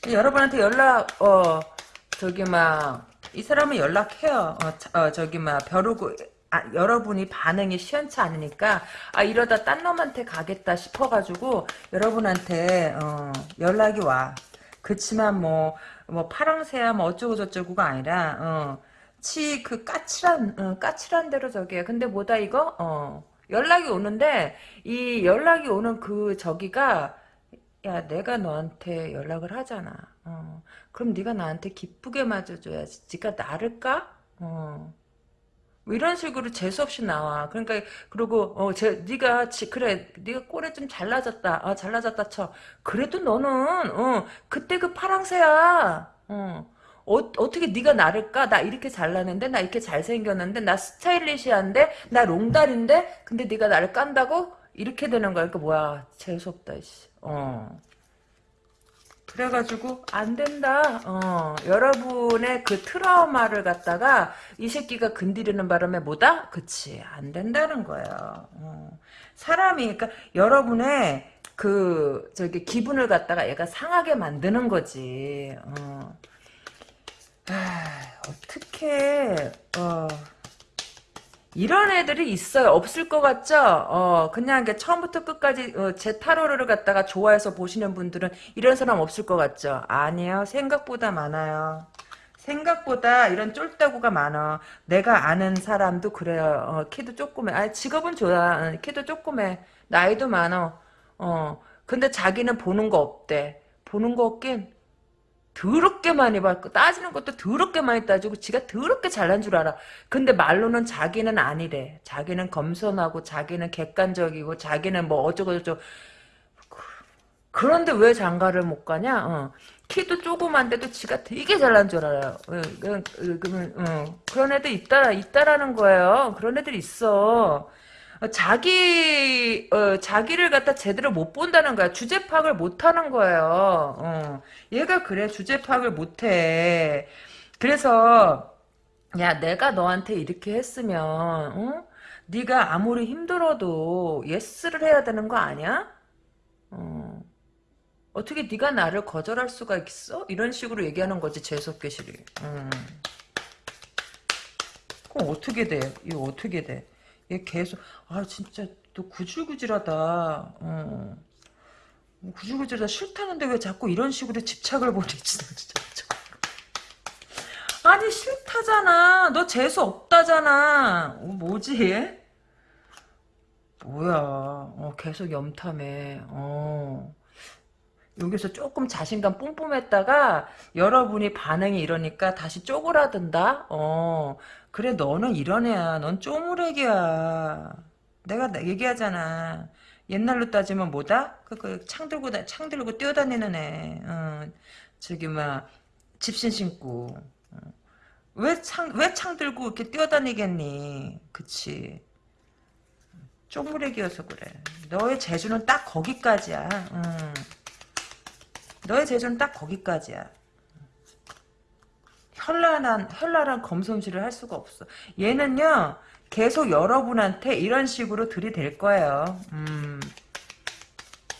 여러분한테 연락 어 저기 막 이 사람은 연락해요. 어, 어 저기 막 벼르고 아, 여러분이 반응이 시원치 않으니까 아 이러다 딴 놈한테 가겠다 싶어가지고 여러분한테 어, 연락이 와. 그렇지만 뭐뭐 파랑새야 뭐 어쩌고 저쩌고가 아니라 어, 치 그 까칠한 어, 까칠한 대로 저기에 근데 뭐다 이거 어, 연락이 오는데 이 연락이 오는 그 저기가 야 내가 너한테 연락을 하잖아. 어. 그럼 네가 나한테 기쁘게 맞아줘야지. 네가 나를 까? 어. 뭐 이런 식으로 재수 없이 나와. 그러니까 그리고 어, 제 네가 지, 그래 네가 꼴에 좀 잘나졌다. 아 잘나졌다 쳐. 그래도 너는 어 그때 그 파랑새야. 어. 어, 어떻게 네가 나를 까? 나 이렇게 잘나는데 나 이렇게 잘생겼는데 나 스타일리시한데 나 롱다리인데 근데 네가 나를 깐다고? 이렇게 되는 거야. 그러니까 뭐야 재수 없다. 씨. 어. 그래가지고 안 된다. 어, 여러분의 그 트라우마를 갖다가 이 새끼가 건드리는 바람에 뭐다? 그치 안 된다는 거예요. 어. 사람이 그러니까 여러분의 그 저기 기분을 갖다가 얘가 상하게 만드는 거지. 어. 아, 어떻게 어. 이런 애들이 있어요. 없을 것 같죠? 어, 그냥 처음부터 끝까지 어, 제 타로를 갖다가 좋아해서 보시는 분들은 이런 사람 없을 것 같죠? 아니에요. 생각보다 많아요. 생각보다 이런 쫄따구가 많아. 내가 아는 사람도 그래요. 어, 키도 조그매. 아, 직업은 좋아. 어, 키도 조그매. 나이도 많어. 어, 근데 자기는 보는 거 없대. 보는 거 없긴 더럽게 많이 받고 따지는 것도 더럽게 많이 따지고 지가 더럽게 잘난 줄 알아. 근데 말로는 자기는 아니래. 자기는 검선하고 자기는 객관적이고 자기는 뭐 어쩌고저쩌고 그런데 왜 장가를 못 가냐? 어. 키도 조그만데도 지가 되게 잘난 줄 알아요. 어, 그러면 어. 그런 애들 있다 있다라는 거예요. 그런 애들 있어. 어, 자기 어, 자기를 갖다 제대로 못 본다는 거야. 주제 파악을 못 하는 거예요. 어. 얘가 그래 주제 파악을 못 해. 그래서 야 내가 너한테 이렇게 했으면 어? 네가 아무리 힘들어도 예스를 해야 되는 거 아니야? 어. 어떻게 네가 나를 거절할 수가 있어? 이런 식으로 얘기하는 거지 재수없게 실이. 음. 그럼 어떻게 돼? 이거 어떻게 돼? 얘 계속 아 진짜 또 구질구질하다. 어. 구질구질하다 싫다는데 왜 자꾸 이런 식으로 집착을 진짜. 아니 싫다잖아. 너 재수 없다잖아. 어, 뭐지? 뭐야? 어, 계속 염탐해. 어. 여기서 조금 자신감 뿜뿜했다가 여러분이 반응이 이러니까 다시 쪼그라든다. 어. 그래 너는 이런 애야. 넌 쪼무레기야. 내가 얘기하잖아. 옛날로 따지면 뭐다? 그, 그, 창 들고, 창 들고 뛰어다니는 애. 어, 저기, 막, 집신 신고. 어. 왜 창, 왜 창 들고 이렇게 뛰어다니겠니? 그치. 쪼무레기여서 그래. 너의 재주는 딱 거기까지야. 음. 너의 재주는 딱 거기까지야. 현란한 현란한 검솜씨를 할 수가 없어. 얘는요 계속 여러분한테 이런 식으로 들이댈 거예요. 음.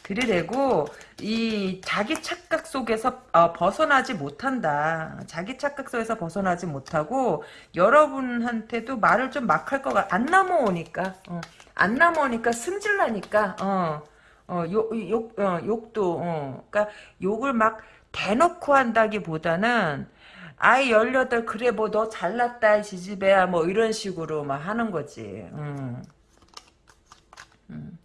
들이대고 이 자기 착각 속에서 어, 벗어나지 못한다. 자기 착각 속에서 벗어나지 못하고 여러분한테도 말을 좀 막 할 거가 안 넘어오니까 어, 안 넘어오니까 승질나니까 어, 어, 욕, 욕, 어, 욕도, 어, 그니까, 욕을 막 대놓고 한다기보다는 아이 18 그래 뭐 너 잘났다 지지배야 뭐 이런 식으로 막 하는 거지 음. 음.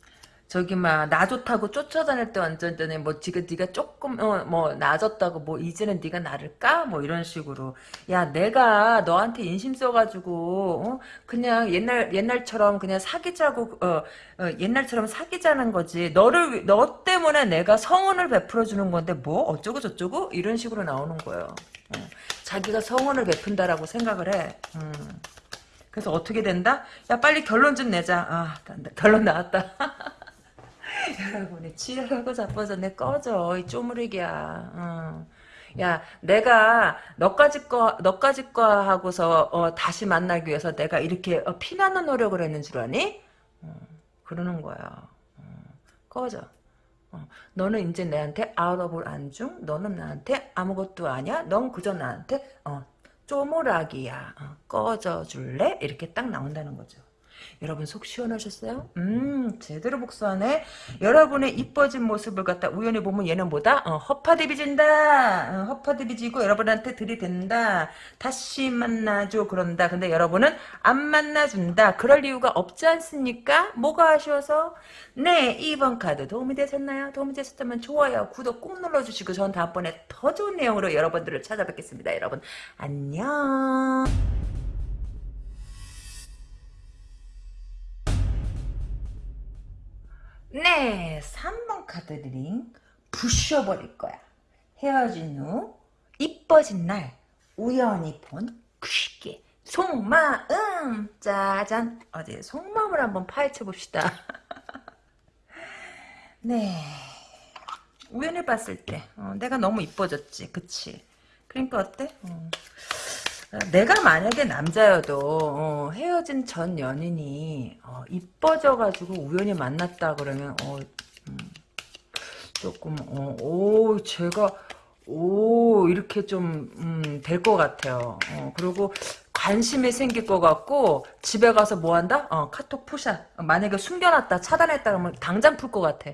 저기 막 나 좋다고 쫓아다닐 때 완전 전에 뭐 지금 네가 조금 어, 뭐 나아졌다고 뭐 이제는 네가 나를 까? 뭐 이런 식으로 야 내가 너한테 인심 써가지고 어? 그냥 옛날 옛날처럼 그냥 사귀자고 어, 어, 옛날처럼 사귀자는 거지 너를 너 때문에 내가 성원을 베풀어 주는 건데 뭐 어쩌고 저쩌고 이런 식으로 나오는 거예요. 어. 자기가 성원을 베푼다라고 생각을 해. 음. 그래서 어떻게 된다? 야 빨리 결론 좀 내자. 아 결론 나왔다. 여러분이 치열하고 자빠져. 내 꺼져. 이 쪼무리기야. 어. 야 내가 너까짓 거 너까짓 거 하고서 어, 다시 만나기 위해서 내가 이렇게 어, 피나는 노력을 했는 줄 아니? 어, 그러는 거야. 어, 꺼져. 어, 너는 이제 내한테 out of 안중? 너는 나한테 아무것도 아니야? 넌 그저 나한테 어, 쪼무래기야. 어, 꺼져 줄래? 이렇게 딱 나온다는 거죠 여러분 속 시원하셨어요? 음 제대로 복수하네. 여러분의 이뻐진 모습을 갖다 우연히 보면 얘는 뭐다? 어, 허파디비진다. 어, 허파디비지고 여러분한테 들이댄다. 다시 만나줘 그런다. 근데 여러분은 안 만나준다. 그럴 이유가 없지 않습니까? 뭐가 아쉬워서? 네 2번 카드 도움이 되셨나요? 도움이 되셨다면 좋아요 구독 꾹 눌러주시고 전 다음번에 더 좋은 내용으로 여러분들을 찾아뵙겠습니다. 여러분 안녕 네, 3번 카드 reading 부셔버릴 거야. 헤어진 후 이뻐진 날 우연히 본 그 새끼 속마음 짜잔 어디 속마음을 한번 파헤쳐 봅시다. 네, 우연히 봤을 때 어, 내가 너무 이뻐졌지, 그치? 그러니까 어때? 어. 내가 만약에 남자여도 어, 헤어진 전 연인이 어, 이뻐져가지고 우연히 만났다 그러면 어, 음, 조금 어, 오 제가 오 이렇게 좀 될것 같아요. 어, 그리고 관심이 생길 것 같고 집에 가서 뭐 한다? 어, 카톡 프사 만약에 숨겨놨다 차단했다 그러면 당장 풀 것 같아.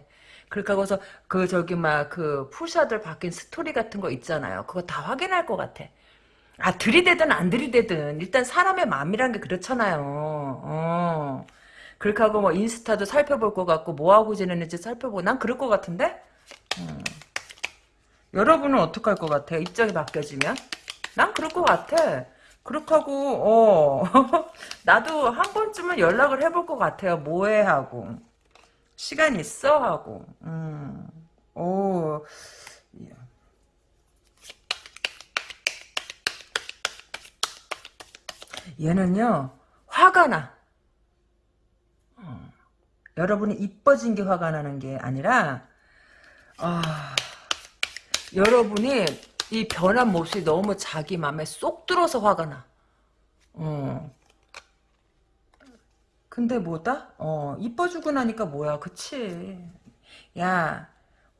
그렇게 하고서 그 저기 막 그 프사를 바뀐 스토리 같은 거 있잖아요. 그거 다 확인할 것 같아. 아 들이대든 안 들이대든 일단 사람의 마음이란 게 그렇잖아요. 어. 그렇게 하고 뭐 인스타도 살펴볼 것 같고 뭐 하고 지내는지 살펴보고 난 그럴 것 같은데? 어. 여러분은 어떻게 할것 같아요? 입장이 바뀌어지면? 난 그럴 것 같아. 그렇게 하고 어 나도 한 번쯤은 연락을 해볼 것 같아요. 뭐해 하고 시간 있어 하고 음. 오 얘는요 화가 나. 어. 여러분이 이뻐진 게 화가 나는 게 아니라 아, 여러분이 이 변한 모습이 너무 자기 마음에 쏙 들어서 화가 나. 어. 근데 뭐다? 어, 이뻐주고 나니까 뭐야, 그치. 야,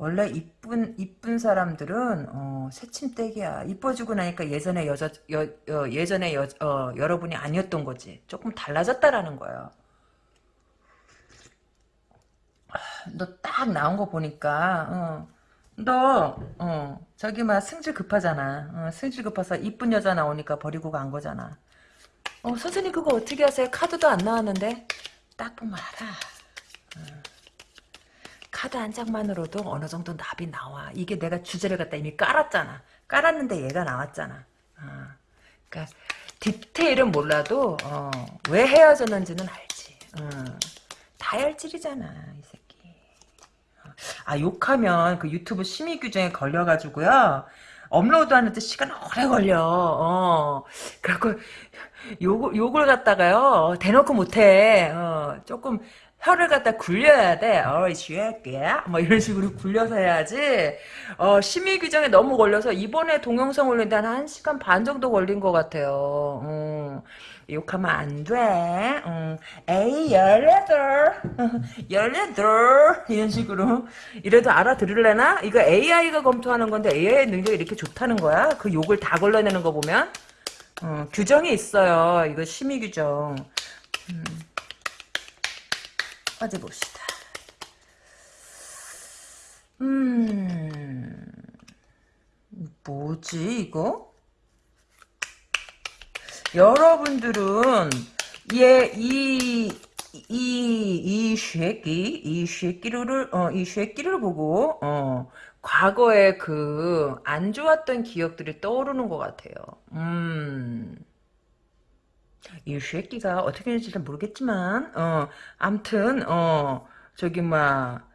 원래 이쁜 이쁜 사람들은 어, 새침대기야. 이뻐지고 나니까 예전에 여자 여, 여 예전에 여, 어, 여러분이 아니었던 거지. 조금 달라졌다라는 거예요. 너 딱 나온 거 보니까 어, 너 어, 저기 막 승질 급하잖아. 어, 승질 급해서 이쁜 여자 나오니까 버리고 간 거잖아. 어, 선생님 그거 어떻게 하세요? 카드도 안 나왔는데 딱 보면 알아. 어. 카드 한 장만으로도 어느 정도 납이 나와. 이게 내가 주제를 갖다 이미 깔았잖아. 깔았는데 얘가 나왔잖아. 어. 그러니까 디테일은 몰라도 어, 왜 헤어졌는지는 알지. 어. 다혈질이잖아 이 새끼. 어. 아 욕하면 그 유튜브 심의 규정에 걸려가지고요. 업로드 하는데 시간 오래 걸려. 어. 그래갖고 욕, 욕을 갖다가요. 대놓고 못해. 어. 조금 혀를 갖다 굴려야 돼. 어이 쥐야끼야. 뭐 이런 식으로 굴려서 해야지. 어, 심의 규정에 너무 걸려서 이번에 동영상 올린 데 한 1시간 반 정도 걸린 것 같아요. 음, 욕하면 안 돼. 음, 에이, 열여덟. 열여덟. 이런 식으로. 이래도 알아들을래나? 이거 AI가 검토하는 건데 AI의 능력이 이렇게 좋다는 거야? 그 욕을 다 걸러내는 거 보면? 어, 규정이 있어요. 이거 심의 규정. 음. 어디 봅시다. 음, 뭐지 이거? 여러분들은 얘이이이 이 쉐끼 이 쉐끼를 어 이 쉐끼를 보고 어 과거에 그 안 좋았던 기억들이 떠오르는 것 같아요. 음. 이 쉐끼가 어떻게 되는지 잘 모르겠지만 어 암튼 어 저기 막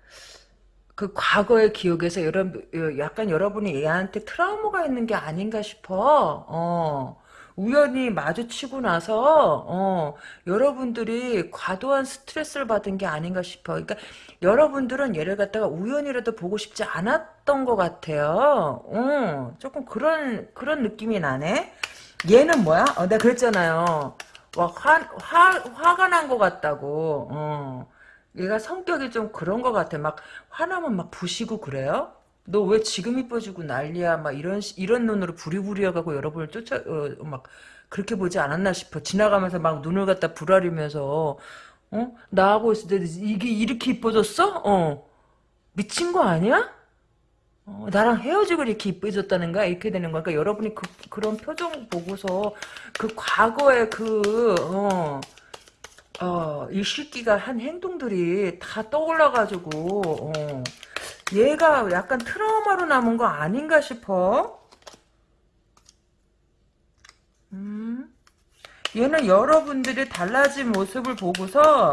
그 과거의 기억에서 여러 약간 여러분이 얘한테 트라우마가 있는 게 아닌가 싶어. 어. 우연히 마주치고 나서 어, 여러분들이 과도한 스트레스를 받은 게 아닌가 싶어. 그러니까 여러분들은 얘를 갖다가 우연이라도 보고 싶지 않았던 것 같아요. 어, 조금 그런 그런 느낌이 나네. 얘는 뭐야? 어, 내가 그랬잖아요. 와, 화, 화, 화가 난 것 같다고. 어. 얘가 성격이 좀 그런 것 같아. 막 화나면 막 부시고 그래요? 너 왜 지금 이뻐지고 난리야? 막 이런 이런 눈으로 부리부리해가고 여러분을 쫓아 어, 막 그렇게 보지 않았나 싶어. 지나가면서 막 눈을 갖다 부라리면서 어 나하고 있을 때 이게 이렇게 이뻐졌어? 어 미친 거 아니야? 어, 나랑 헤어지고 이렇게 이뻐졌다는 거야? 이렇게 되는 거야. 그러니까 여러분이 그, 그런 표정 보고서 그 과거의 그, 어, 어, 이 새끼가 한 행동들이 다 떠올라가지고, 어, 얘가 약간 트라우마로 남은 거 아닌가 싶어. 음. 얘는 여러분들이 달라진 모습을 보고서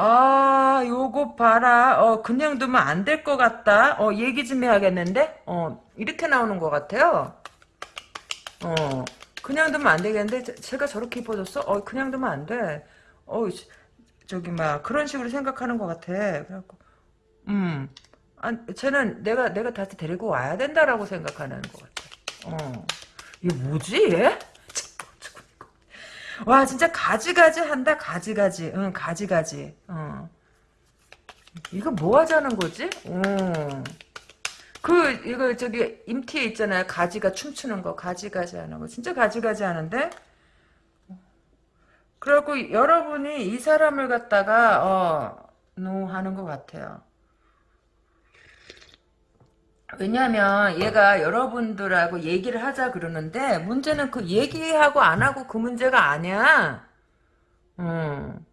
아 요거 봐라. 어 그냥 두면 안 될 것 같다. 어 얘기 좀 해야겠는데? 어 이렇게 나오는 것 같아요. 어 그냥 두면 안 되겠는데? 제- 제가 저렇게 이뻐졌어? 어 그냥 두면 안 돼. 어 저기 막 그런 식으로 생각하는 것 같아. 그래갖고 음 아, 쟤는 내가 내가 다시 데리고 와야 된다라고 생각하는 것 같아. 어, 이게 뭐지 얘? 와 진짜 가지가지 한다 가지가지. 응 가지가지. 어. 이거 뭐 하자는 거지? 어. 그 이거 저기 임티에 있잖아요. 가지가 춤추는 거 가지가지 하는 거 진짜 가지가지 하는데. 그래갖고 여러분이 이 사람을 갖다가 어, 노 하는 것 같아요. 왜냐하면 얘가 여러분들하고 얘기를 하자 그러는데 문제는 그 얘기하고 안 하고 그 문제가 아니야. 음.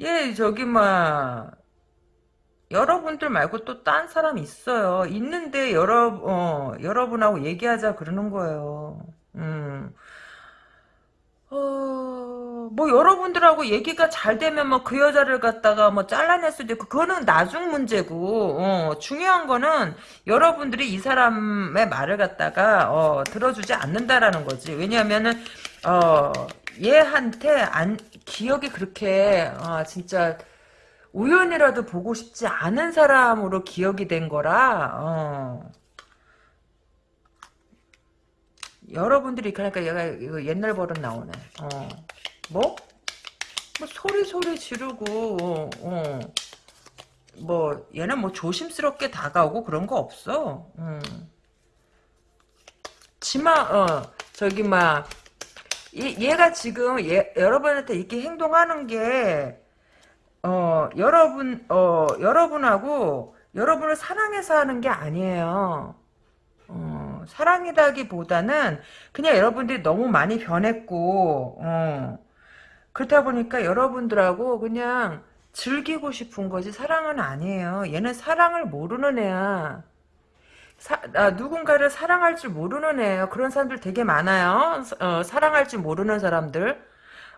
얘 저기 막 여러분들 말고 또 딴 사람 있어요. 있는데 여러 어, 여러분하고 얘기하자 그러는 거예요. 음. 어, 뭐 여러분들하고 얘기가 잘 되면 뭐 그 여자를 갖다가 뭐 잘라낼 수도 있고 그거는 나중 문제고 어, 중요한 거는 여러분들이 이 사람의 말을 갖다가 어, 들어주지 않는다라는 거지. 왜냐하면은 어, 얘한테 안 기억이 그렇게 어, 진짜 우연이라도 보고 싶지 않은 사람으로 기억이 된 거라 어. 여러분들이 그러니까 얘가 옛날 버릇 나오네. 어. 뭐? 뭐 소리 소리 지르고 어. 뭐 얘는 뭐 조심스럽게 다가오고 그런 거 없어. 음. 치마 어 저기 막 얘, 얘가 지금 얘, 여러분한테 이렇게 행동하는 게 어, 여러분, 어, 여러분하고, 여러분을 사랑해서 하는 게 아니에요. 어, 사랑이라기보다는 그냥 여러분들이 너무 많이 변했고, 어, 그렇다 보니까 여러분들하고 그냥 즐기고 싶은 거지 사랑은 아니에요. 얘는 사랑을 모르는 애야. 사, 아, 누군가를 사랑할 줄 모르는 애예요. 그런 사람들 되게 많아요. 어, 사랑할 줄 모르는 사람들.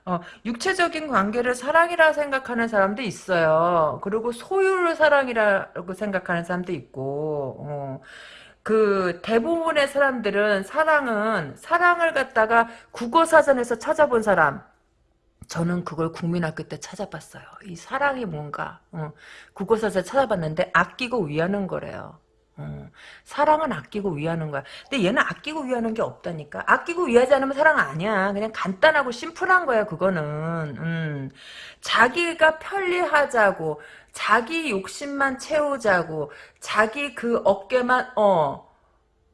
어, 육체적인 관계를 사랑이라 생각하는 사람도 있어요. 그리고 소유를 사랑이라고 생각하는 사람도 있고, 어, 그 대부분의 사람들은 사랑은 사랑을 갖다가 국어사전에서 찾아본 사람. 저는 그걸 국민학교 때 찾아봤어요. 이 사랑이 뭔가 어, 국어사전 찾아봤는데 아끼고 위하는 거래요. 어, 사랑은 아끼고 위하는 거야. 근데 얘는 아끼고 위하는 게 없다니까. 아끼고 위하지 않으면 사랑 아니야. 그냥 간단하고 심플한 거야. 그거는. 음, 자기가 편리하자고, 자기 욕심만 채우자고, 자기 그 어깨만 어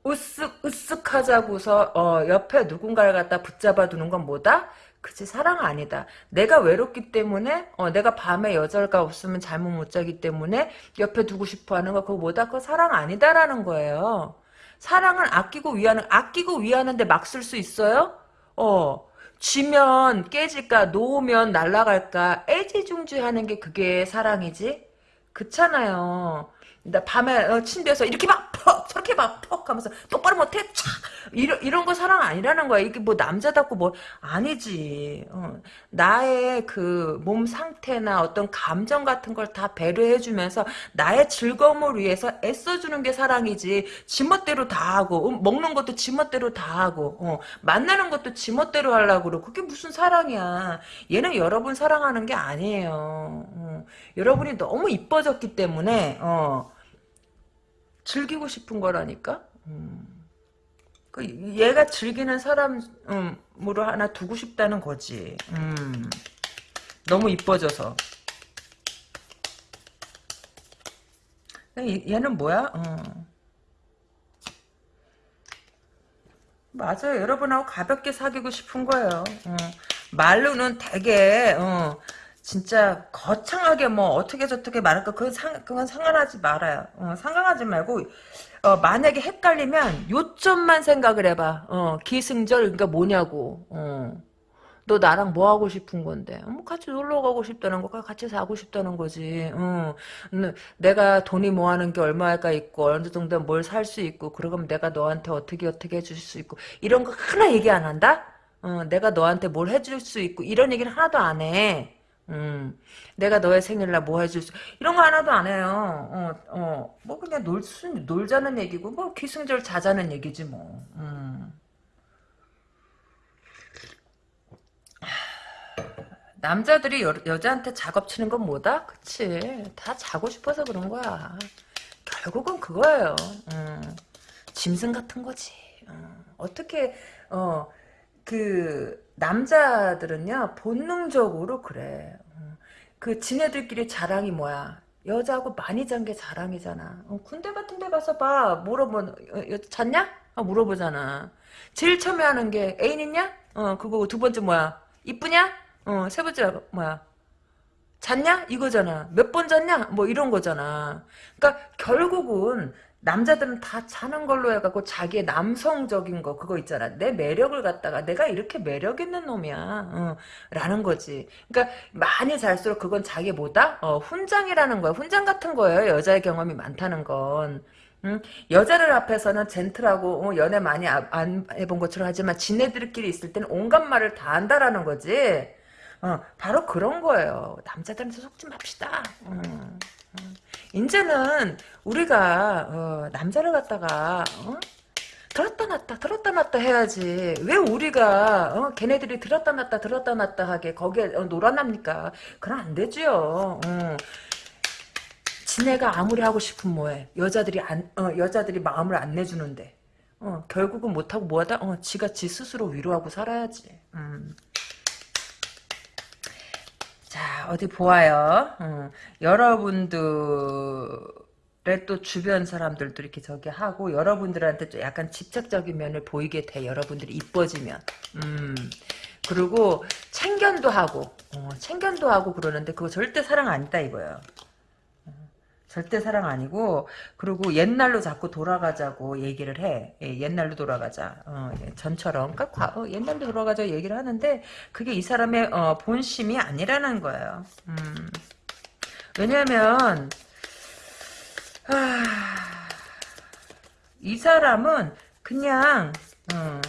으쓱 으쓱하자고서 어, 옆에 누군가를 갖다 붙잡아 두는 건 뭐다? 그치 사랑 아니다. 내가 외롭기 때문에 어, 내가 밤에 여자가 없으면 잠을 못 자기 때문에 옆에 두고 싶어하는 거 그거 뭐다? 그거 사랑 아니다라는 거예요. 사랑은 아끼고 위하는 아끼고 위하는데 막 쓸 수 있어요? 어 쥐면 깨질까 놓으면 날아갈까 애지중지하는 게 그게 사랑이지 그렇잖아요 나 밤에 어, 침대에서 이렇게 막 퍽 저렇게 막 퍽 하면서 똑바로 못해 촥 이런 이런 거 사랑 아니라는 거야 이게 뭐 남자답고 뭐 아니지 어. 나의 그 몸 상태나 어떤 감정 같은 걸 다 배려해주면서 나의 즐거움을 위해서 애써주는 게 사랑이지 지멋대로 다 하고 음, 먹는 것도 지멋대로 다 하고 어. 만나는 것도 지멋대로 하려고 그러고 그게 무슨 사랑이야 얘는 여러분 사랑하는 게 아니에요 어. 여러분이 너무 이뻐졌기 때문에 어. 즐기고 싶은 거라니까. 음. 그 얘가 즐기는 사람으로 하나 두고 싶다는 거지. 음. 너무 이뻐져서. 얘는 뭐야? 어. 맞아요. 여러분하고 가볍게 사귀고 싶은 거예요. 어. 말로는 되게 어. 진짜 거창하게 뭐 어떻게 저떻게 말할까 그건 상 그건 상관하지 말아요. 어, 상관하지 말고 어, 만약에 헷갈리면 요점만 생각을 해봐. 어, 기승절 그러니까 뭐냐고. 어. 너 나랑 뭐 하고 싶은 건데? 뭐 같이 놀러 가고 싶다는 거, 같이 사고 싶다는 거지. 어. 내가 돈이 뭐 하는 게 얼마가 있고 어느 정도 뭘 살 수 있고 그러면 내가 너한테 어떻게 어떻게 해줄 수 있고 이런 거 하나 얘기 안 한다? 어, 내가 너한테 뭘 해줄 수 있고 이런 얘기를 하나도 안 해. 음, 내가 너의 생일날 뭐 해줄 수, 이런 거 하나도 안 해요. 어, 어, 뭐 그냥 놀 수, 놀자는 얘기고, 뭐 기승절 자자는 얘기지 뭐. 음. 남자들이 여, 여자한테 작업 치는 건 뭐다? 그치. 다 자고 싶어서 그런 거야. 결국은 그거예요. 음. 짐승 같은 거지. 어. 어떻게, 어, 그, 남자들은요 본능적으로 그래. 어. 그 지네들끼리 자랑이 뭐야? 여자하고 많이 잔 게 자랑이잖아. 어, 군대 같은 데 가서 봐. 물어보, 어, 잤냐? 어, 물어보잖아. 제일 처음에 하는 게 애인 있냐? 어, 그거 두 번째 뭐야? 이쁘냐? 어, 세 번째 뭐야? 잤냐? 이거잖아. 몇 번 잤냐? 뭐 이런 거잖아. 그러니까 결국은 남자들은 다 자는 걸로 해갖고 자기의 남성적인 거 그거 있잖아. 내 매력을 갖다가 내가 이렇게 매력 있는 놈이야. 어, 라는 거지. 그러니까 많이 잘수록 그건 자기 뭐다? 어, 훈장이라는 거야. 훈장 같은 거예요 여자의 경험이 많다는 건. 응? 여자를 앞에서는 젠틀하고 어, 연애 많이 아, 안 해본 것처럼 하지만 지네들끼리 있을 때는 온갖 말을 다 한다라는 거지. 어, 바로 그런 거예요. 남자들한테 속지 맙시다. 음. 이제는 우리가 어, 남자를 갖다가 어? 들었다 놨다 들었다 놨다 해야지 왜 우리가 어, 걔네들이 들었다 놨다 들었다 놨다 하게 거기에 어, 놀아납니까 그럼 안 되지요 어. 지네가 아무리 하고 싶으면 뭐해 여자들이 안 어, 여자들이 마음을 안 내주는데 어, 결국은 못하고 뭐하다 어, 지가 지 스스로 위로하고 살아야지 음. 자 어디 보아요. 어, 여러분들의 또 주변 사람들도 이렇게 저기 하고 여러분들한테 좀 약간 집착적인 면을 보이게 돼. 여러분들이 이뻐지면. 음. 그리고 챙견도 하고 어, 챙견도 하고 그러는데 그거 절대 사랑 아니다 이거예요. 절대 사랑 아니고 그리고 옛날로 자꾸 돌아가자고 얘기를 해. 예, 옛날로 돌아가자. 어, 예, 전처럼 그러니까 과, 어, 옛날로 돌아가자 얘기를 하는데 그게 이 사람의 어, 본심이 아니라는 거예요. 음. 왜냐하면 아, 이 사람은 그냥 어,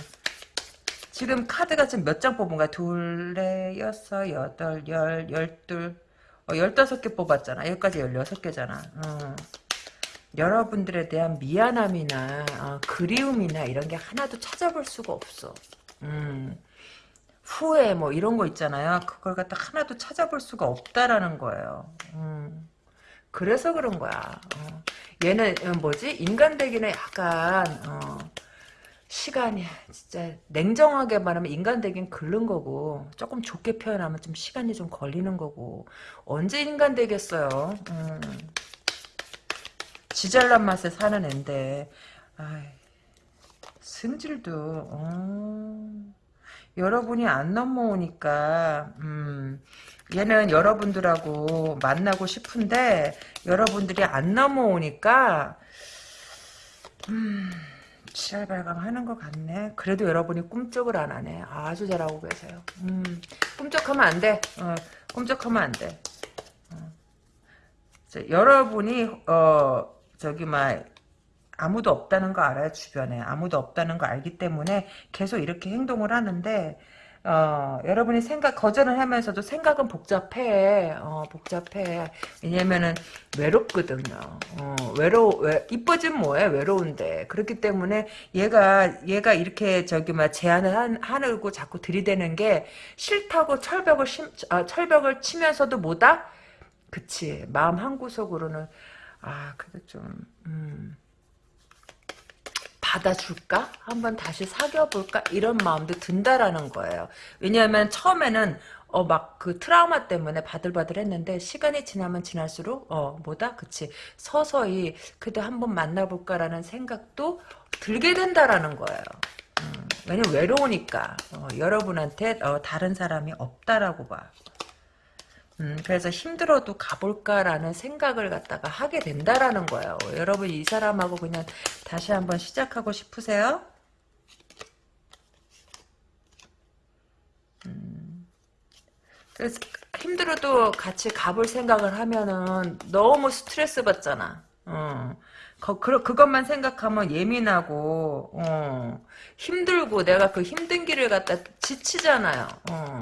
지금 카드가 지금 몇 장 뽑은 거야? 둘, 넷, 여섯, 여덟, 열, 열둘 어, 15개 뽑았잖아. 여기까지 16개잖아. 어. 여러분들에 대한 미안함이나 어, 그리움이나 이런 게 하나도 찾아볼 수가 없어. 음. 후회 뭐 이런 거 있잖아요. 그걸 갖다 하나도 찾아볼 수가 없다라는 거예요. 음. 그래서 그런 거야. 어. 얘는 어, 뭐지? 인간 되기는 약간 어, 시간이 진짜 냉정하게 말하면 인간 되긴 글른 거고 조금 좋게 표현하면 좀 시간이 좀 걸리는 거고 언제 인간 되겠어요 음. 지잘난 맛에 사는 앤데 아이, 승질도 어. 여러분이 안 넘어오니까 음, 얘는 여러분들하고 만나고 싶은데 여러분들이 안 넘어오니까 음, 칠발광 하는 것 같네. 그래도 여러분이 꿈쩍을 안 하네. 아주 잘하고 계세요. 음, 꿈쩍하면 안 돼. 어, 꿈쩍하면 안 돼. 어. 자, 여러분이 어 저기 막 아무도 없다는 거 알아요 주변에 아무도 없다는 거 알기 때문에 계속 이렇게 행동을 하는데 어, 여러분이 생각, 거절을 하면서도 생각은 복잡해. 어, 복잡해. 왜냐면은 외롭거든요. 어, 외로, 왜, 이뻐진 뭐해? 외로운데. 그렇기 때문에 얘가, 얘가 이렇게 저기 막 제안을 한, 하고 자꾸 들이대는 게 싫다고 철벽을 심, 아, 철벽을 치면서도 뭐다? 그치. 마음 한구석으로는, 아, 그래도 좀, 음. 받아줄까? 한번 다시 사귀어볼까? 이런 마음도 든다라는 거예요. 왜냐하면 처음에는 어 막 그 트라우마 때문에 바들바들 했는데 시간이 지나면 지날수록 어 뭐다? 그치 서서히 그래도 한번 만나볼까라는 생각도 들게 된다라는 거예요. 음, 왜냐면 외로우니까 어, 여러분한테 어, 다른 사람이 없다라고 봐. 음, 그래서 힘들어도 가볼까라는 생각을 갖다가 하게 된다라는 거예요. 여러분 이 사람하고 그냥 다시 한번 시작하고 싶으세요? 음, 그래서 힘들어도 같이 가볼 생각을 하면은 너무 스트레스 받잖아. 어. 그, 그것만 생각하면 예민하고 어, 힘들고 내가 그 힘든 길을 갖다 지치잖아요. 어.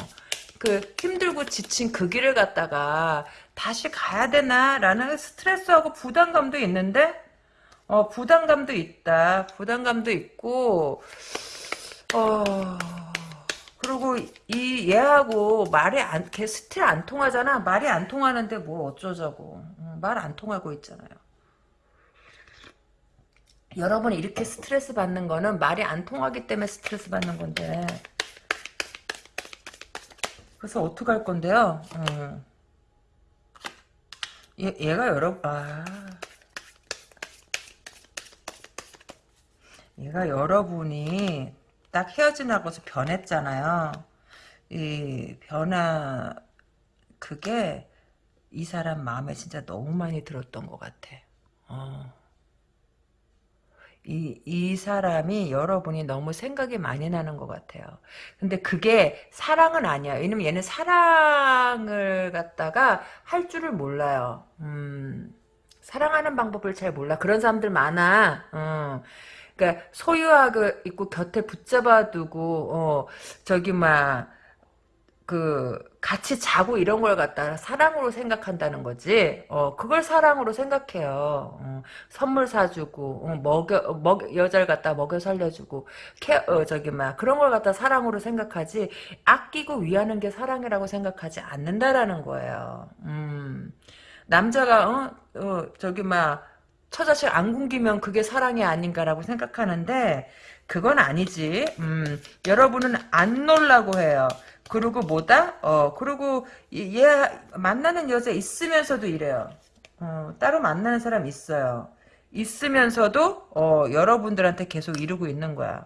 그 힘들고 지친 그 길을 갔다가 다시 가야 되나라는 스트레스하고 부담감도 있는데 어 부담감도 있다. 부담감도 있고 어 그리고 이 얘하고 말이 안 걔 still 안 통하잖아. 말이 안 통하는데 뭐 어쩌자고. 음, 말안 통하고 있잖아요. 여러분이 이렇게 스트레스 받는 거는 말이 안 통하기 때문에 스트레스 받는 건데 그래서 어떡할 건데요? 어. 얘, 얘가 여러, 아. 얘가 여러분이 딱 헤어지나고서 변했잖아요. 이 변화, 그게 이 사람 마음에 진짜 너무 많이 들었던 것 같아. 어. 이, 이 사람이 여러분이 너무 생각이 많이 나는 것 같아요. 근데 그게 사랑은 아니야. 왜냐면 얘는 사랑을 갖다가 할 줄을 몰라요. 음, 사랑하는 방법을 잘 몰라. 그런 사람들 많아. 어. 그러니까 소유하고 있고 곁에 붙잡아 두고 어, 저기 막그 같이 자고 이런 걸 갖다 사랑으로 생각한다는 거지. 어, 그걸 사랑으로 생각해요. 어, 선물 사주고, 어, 먹여, 먹, 여자를 갖다 먹여 살려주고, 케, 어, 저기, 막, 그런 걸 갖다 사랑으로 생각하지, 아끼고 위하는 게 사랑이라고 생각하지 않는다라는 거예요. 음, 남자가, 어, 어 저기, 막, 처자식 안 굶기면 그게 사랑이 아닌가라고 생각하는데, 그건 아니지. 음, 여러분은 안 놀라고 해요. 그리고 뭐다? 어, 그리고 얘 만나는 여자 있으면서도 이래요. 어, 따로 만나는 사람 있어요. 있으면서도 어, 여러분들한테 계속 이루고 있는 거야.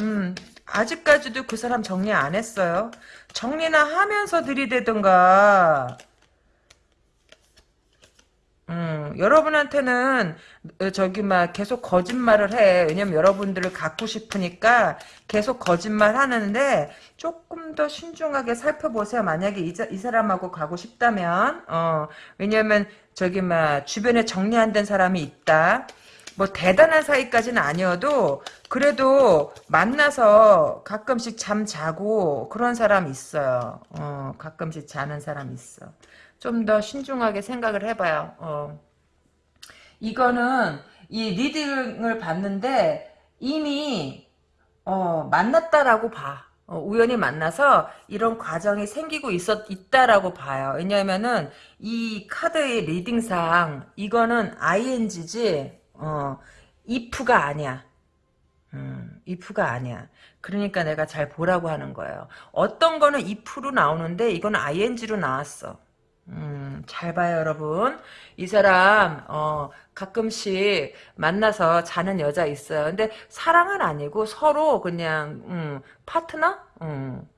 음, 아직까지도 그 사람 정리 안 했어요. 정리나 하면서 들이대던가. 음, 여러분한테는 어, 저기 막 계속 거짓말을 해. 왜냐면 여러분들을 갖고 싶으니까 계속 거짓말 하는데 조금 더 신중하게 살펴보세요. 만약에 이, 이 사람하고 가고 싶다면 어, 왜냐면 저기 막 주변에 정리 안 된 사람이 있다. 뭐 대단한 사이까지는 아니어도 그래도 만나서 가끔씩 잠 자고 그런 사람 있어요. 어, 가끔씩 자는 사람 있어. 좀 더 신중하게 생각을 해봐요. 어. 이거는 이 리딩을 봤는데 이미 어, 만났다라고 봐. 어, 우연히 만나서 이런 과정이 생기고 있었 있다라고 봐요. 왜냐하면은 이 카드의 리딩상 이거는 ing지 어, if가 아니야. 음, if가 아니야. 그러니까 내가 잘 보라고 하는 거예요. 어떤 거는 if로 나오는데 이건 ing로 나왔어. 음, 잘 봐요, 여러분. 이 사람, 어, 가끔씩 만나서 자는 여자 있어요. 근데 사랑은 아니고 서로 그냥, 음, 파트너? 음,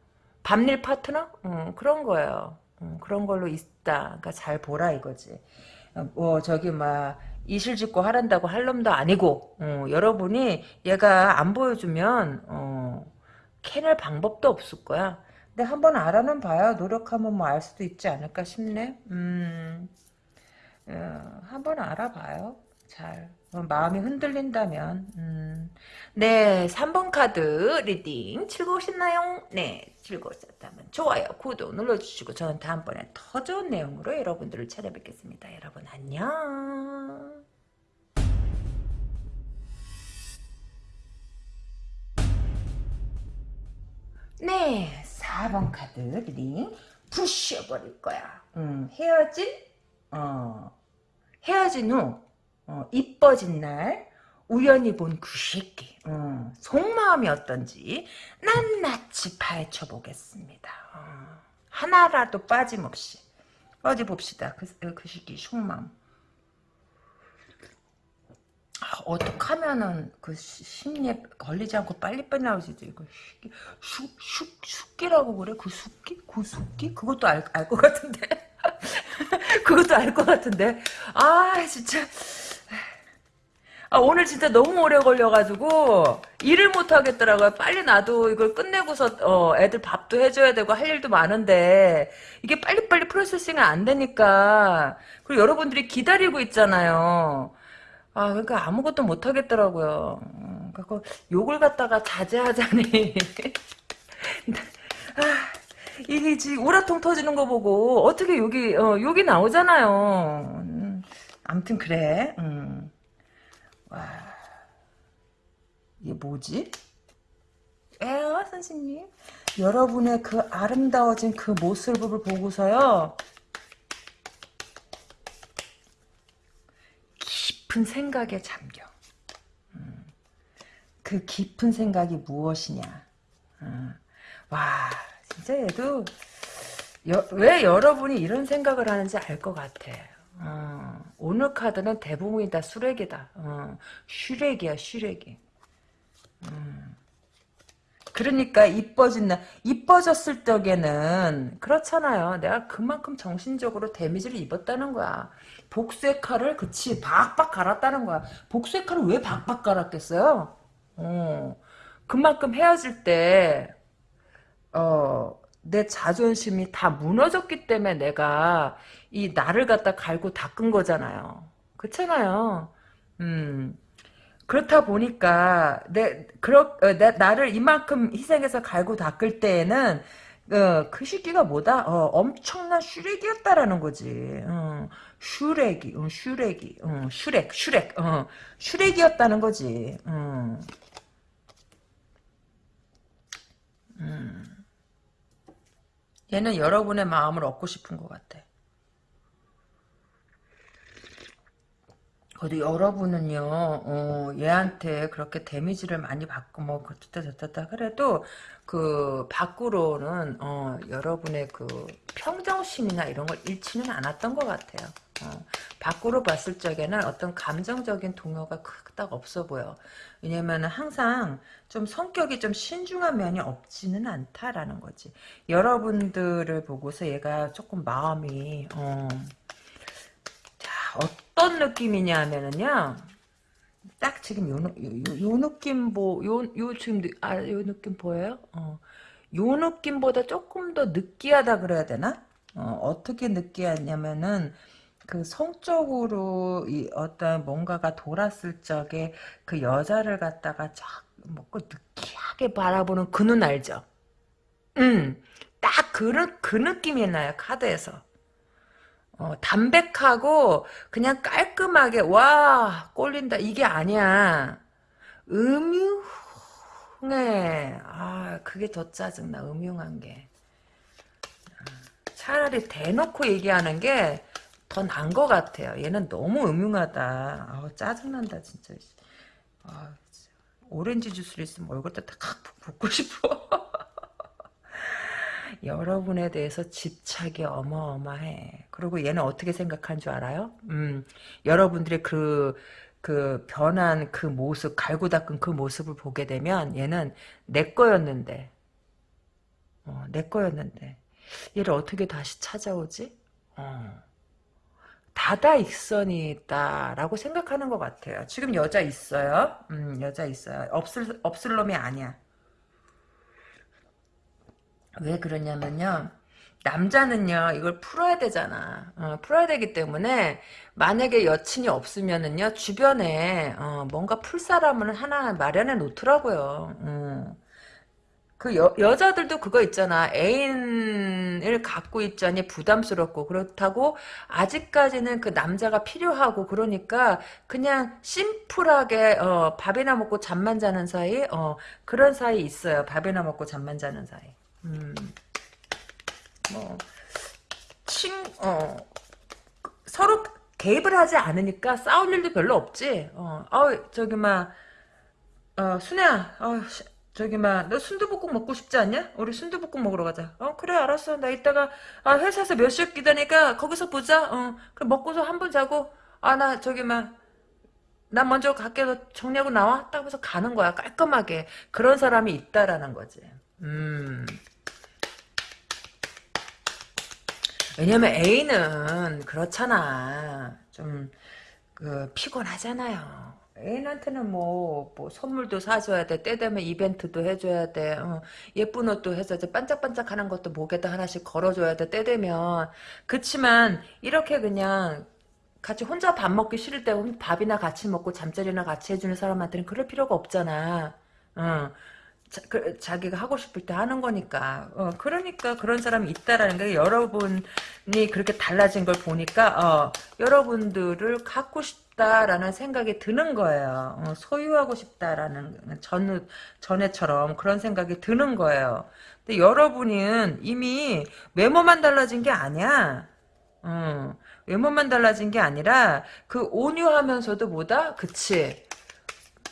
밤일 파트너? 음, 그런 거예요. 음, 그런 걸로 있다. 그러니까 잘 보라 이거지. 어, 뭐, 저기, 막, 이실 짓고 하란다고 할 놈도 아니고 어, 여러분이 얘가 안 보여주면 어, 캐낼 방법도 없을 거야. 근데 한번 알아는 봐요. 노력하면 뭐 알 수도 있지 않을까 싶네. 음, 어, 한번 알아봐요. 잘. 어, 마음이 흔들린다면. 음. 네, 3번 카드 reading 즐거우셨나요? 네, 즐거우셨다면 좋아요, 구독 눌러주시고 저는 다음번에 더 좋은 내용으로 여러분들을 찾아뵙겠습니다. 여러분 안녕. 네, 4번 카드 reading 부셔버릴 거야. 음, 헤어진? 어, 헤어진 후 어, 이뻐진 날 우연히 본 그 새끼 어, 속마음이 어떤지 낱낱이 파헤쳐 보겠습니다. 어, 하나라도 빠짐없이 어디 봅시다. 그, 그 새끼 속마음. 아, 어떡하면은 그 심의에 걸리지 않고 빨리빨리 나오지 이거 숙, 숙, 숙기라고 그래? 그 숙기? 그 숙기? 그것도 알것 같은데 그것도 알 것 같은데 아 진짜 아, 오늘 진짜 너무 오래 걸려가지고 일을 못 하겠더라고요. 빨리 나도 이걸 끝내고서 어, 애들 밥도 해줘야 되고 할 일도 많은데 이게 빨리빨리 프로세싱이 안 되니까 그리고 여러분들이 기다리고 있잖아요. 아 그러니까 아무것도 못 하겠더라고요. 음, 그래서 욕을 갖다가 자제하자니 아, 이게 지금 우라통 터지는 거 보고 어떻게 욕이 어, 욕이 나오잖아요. 음, 아무튼 그래. 음. 와, 이게 뭐지? 에어 선생님 여러분의 그 아름다워진 그 모습을 보고서요 깊은 생각에 잠겨 음, 그 깊은 생각이 무엇이냐 음, 와 진짜 얘도 여, 왜 여러분이 이런 생각을 하는지 알 것 같아 어, 오늘 카드는 대부분이 다 수렉이다. 어, 슈렉이야, 슈렉이. 음. 그러니까 이뻐진 날, 이뻐졌을 적에는 그렇잖아요. 내가 그만큼 정신적으로 데미지를 입었다는 거야. 복수의 칼을 그치 박박 갈았다는 거야. 복수의 칼을 왜 박박 갈았겠어요? 어, 그만큼 헤어질 때 어, 내 자존심이 다 무너졌기 때문에 내가 이 나를 갖다 갈고 닦은 거잖아요. 그렇잖아요. 음. 그렇다 보니까 내 그렇 어, 내, 나를 이만큼 희생해서 갈고 닦을 때에는 어, 그 시기가 뭐다? 어, 엄청난 슈렉이었다라는 거지. 어, 슈렉이, 어, 슈렉이, 어, 슈렉, 슈렉, 어, 슈렉이었다는 거지. 음. 음. 얘는 여러분의 마음을 얻고 싶은 것 같아. 그래도 여러분은요, 어, 얘한테 그렇게 damage를 많이 받고, 뭐, 그렇다, 저렇다, 그래도, 그, 밖으로는, 어, 여러분의 그, 평정심이나 이런 걸 잃지는 않았던 것 같아요. 어, 밖으로 봤을 적에는 어떤 감정적인 동요가 크딱 없어 보여. 왜냐면 항상 좀 성격이 좀 신중한 면이 없지는 않다라는 거지. 여러분들을 보고서 얘가 조금 마음이, 어, 자, 어떤 느낌이냐 하면은요, 딱 지금 요, 요, 요 느낌 보, 요, 요 지금, 아, 요 느낌 보여요? 어, 요 느낌보다 조금 더 느끼하다 그래야 되나? 어, 어떻게 느끼하냐면은, 그 성적으로 이 어떤 뭔가가 돌았을 적에 그 여자를 갖다가 쫙 먹고 느끼하게 바라보는 그 눈 알죠? 음, 딱 그, 그 느낌이 나요, 카드에서. 어, 담백하고 그냥 깔끔하게 와 꼴린다. 이게 아니야. 음흉해. 아 그게 더 짜증나 음흉한 게. 차라리 대놓고 얘기하는 게 더 난 것 같아요. 얘는 너무 음흉하다. 아 짜증난다 진짜. 아, 오렌지 주스를 있으면 얼굴도 탁 붓고 싶어 여러분에 대해서 집착이 어마어마해. 그리고 얘는 어떻게 생각한 줄 알아요? 음, 여러분들의 그, 그 변한 그 모습, 갈고 닦은 그 모습을 보게 되면 얘는 내 거였는데, 어, 내 거였는데, 얘를 어떻게 다시 찾아오지? 어. 다다익선이다라고 생각하는 것 같아요. 지금 여자 있어요. 음, 여자 있어요. 없을 없을 놈이 아니야. 왜 그러냐면요. 남자는요 이걸 풀어야 되잖아. 어, 풀어야 되기 때문에 만약에 여친이 없으면은요 주변에 어, 뭔가 풀 사람을 하나 마련해 놓더라고요. 음. 그 여, 여자들도 그거 있잖아. 애인을 갖고 있자니 부담스럽고 그렇다고 아직까지는 그 남자가 필요하고 그러니까 그냥 심플하게 어, 밥이나 먹고 잠만 자는 사이 어, 그런 사이 있어요. 밥이나 먹고 잠만 자는 사이 음. 뭐, 친, 어, 서로 개입을 하지 않으니까 싸울 일도 별로 없지. 어, 어 저기, 막, 어, 순애야, 어, 저기, 막, 너 순두부국 먹고 싶지 않냐? 우리 순두부국 먹으러 가자. 어, 그래, 알았어. 나 이따가, 아, 회사에서 몇 시에 기다니까 거기서 보자. 어, 그래, 먹고서 한 번 자고, 아, 나 저기, 막, 나 먼저 갈게. 너 정리하고 나와? 딱 해서 가는 거야. 깔끔하게. 그런 사람이 있다라는 거지. 음. 왜냐면 A는 그렇잖아. 좀, 그, 피곤하잖아요. 애인한테는 뭐, 뭐, 선물도 사줘야 돼. 때 되면 이벤트도 해줘야 돼. 어, 예쁜 옷도 해줘야 돼. 반짝반짝 하는 것도 목에다 하나씩 걸어줘야 돼. 때 되면. 그치만, 이렇게 그냥, 같이 혼자 밥 먹기 싫을 때 밥이나 같이 먹고 잠자리나 같이 해주는 사람한테는 그럴 필요가 없잖아. 어. 자, 그, 자기가 하고 싶을 때 하는 거니까. 어, 그러니까 그런 사람이 있다라는 게 여러분이 그렇게 달라진 걸 보니까 어, 여러분들을 갖고 싶다라는 생각이 드는 거예요. 어, 소유하고 싶다라는 전 전에처럼 그런 생각이 드는 거예요. 근데 여러분은 이미 외모만 달라진 게 아니야. 어, 외모만 달라진 게 아니라 그 온유하면서도 뭐다? 그치.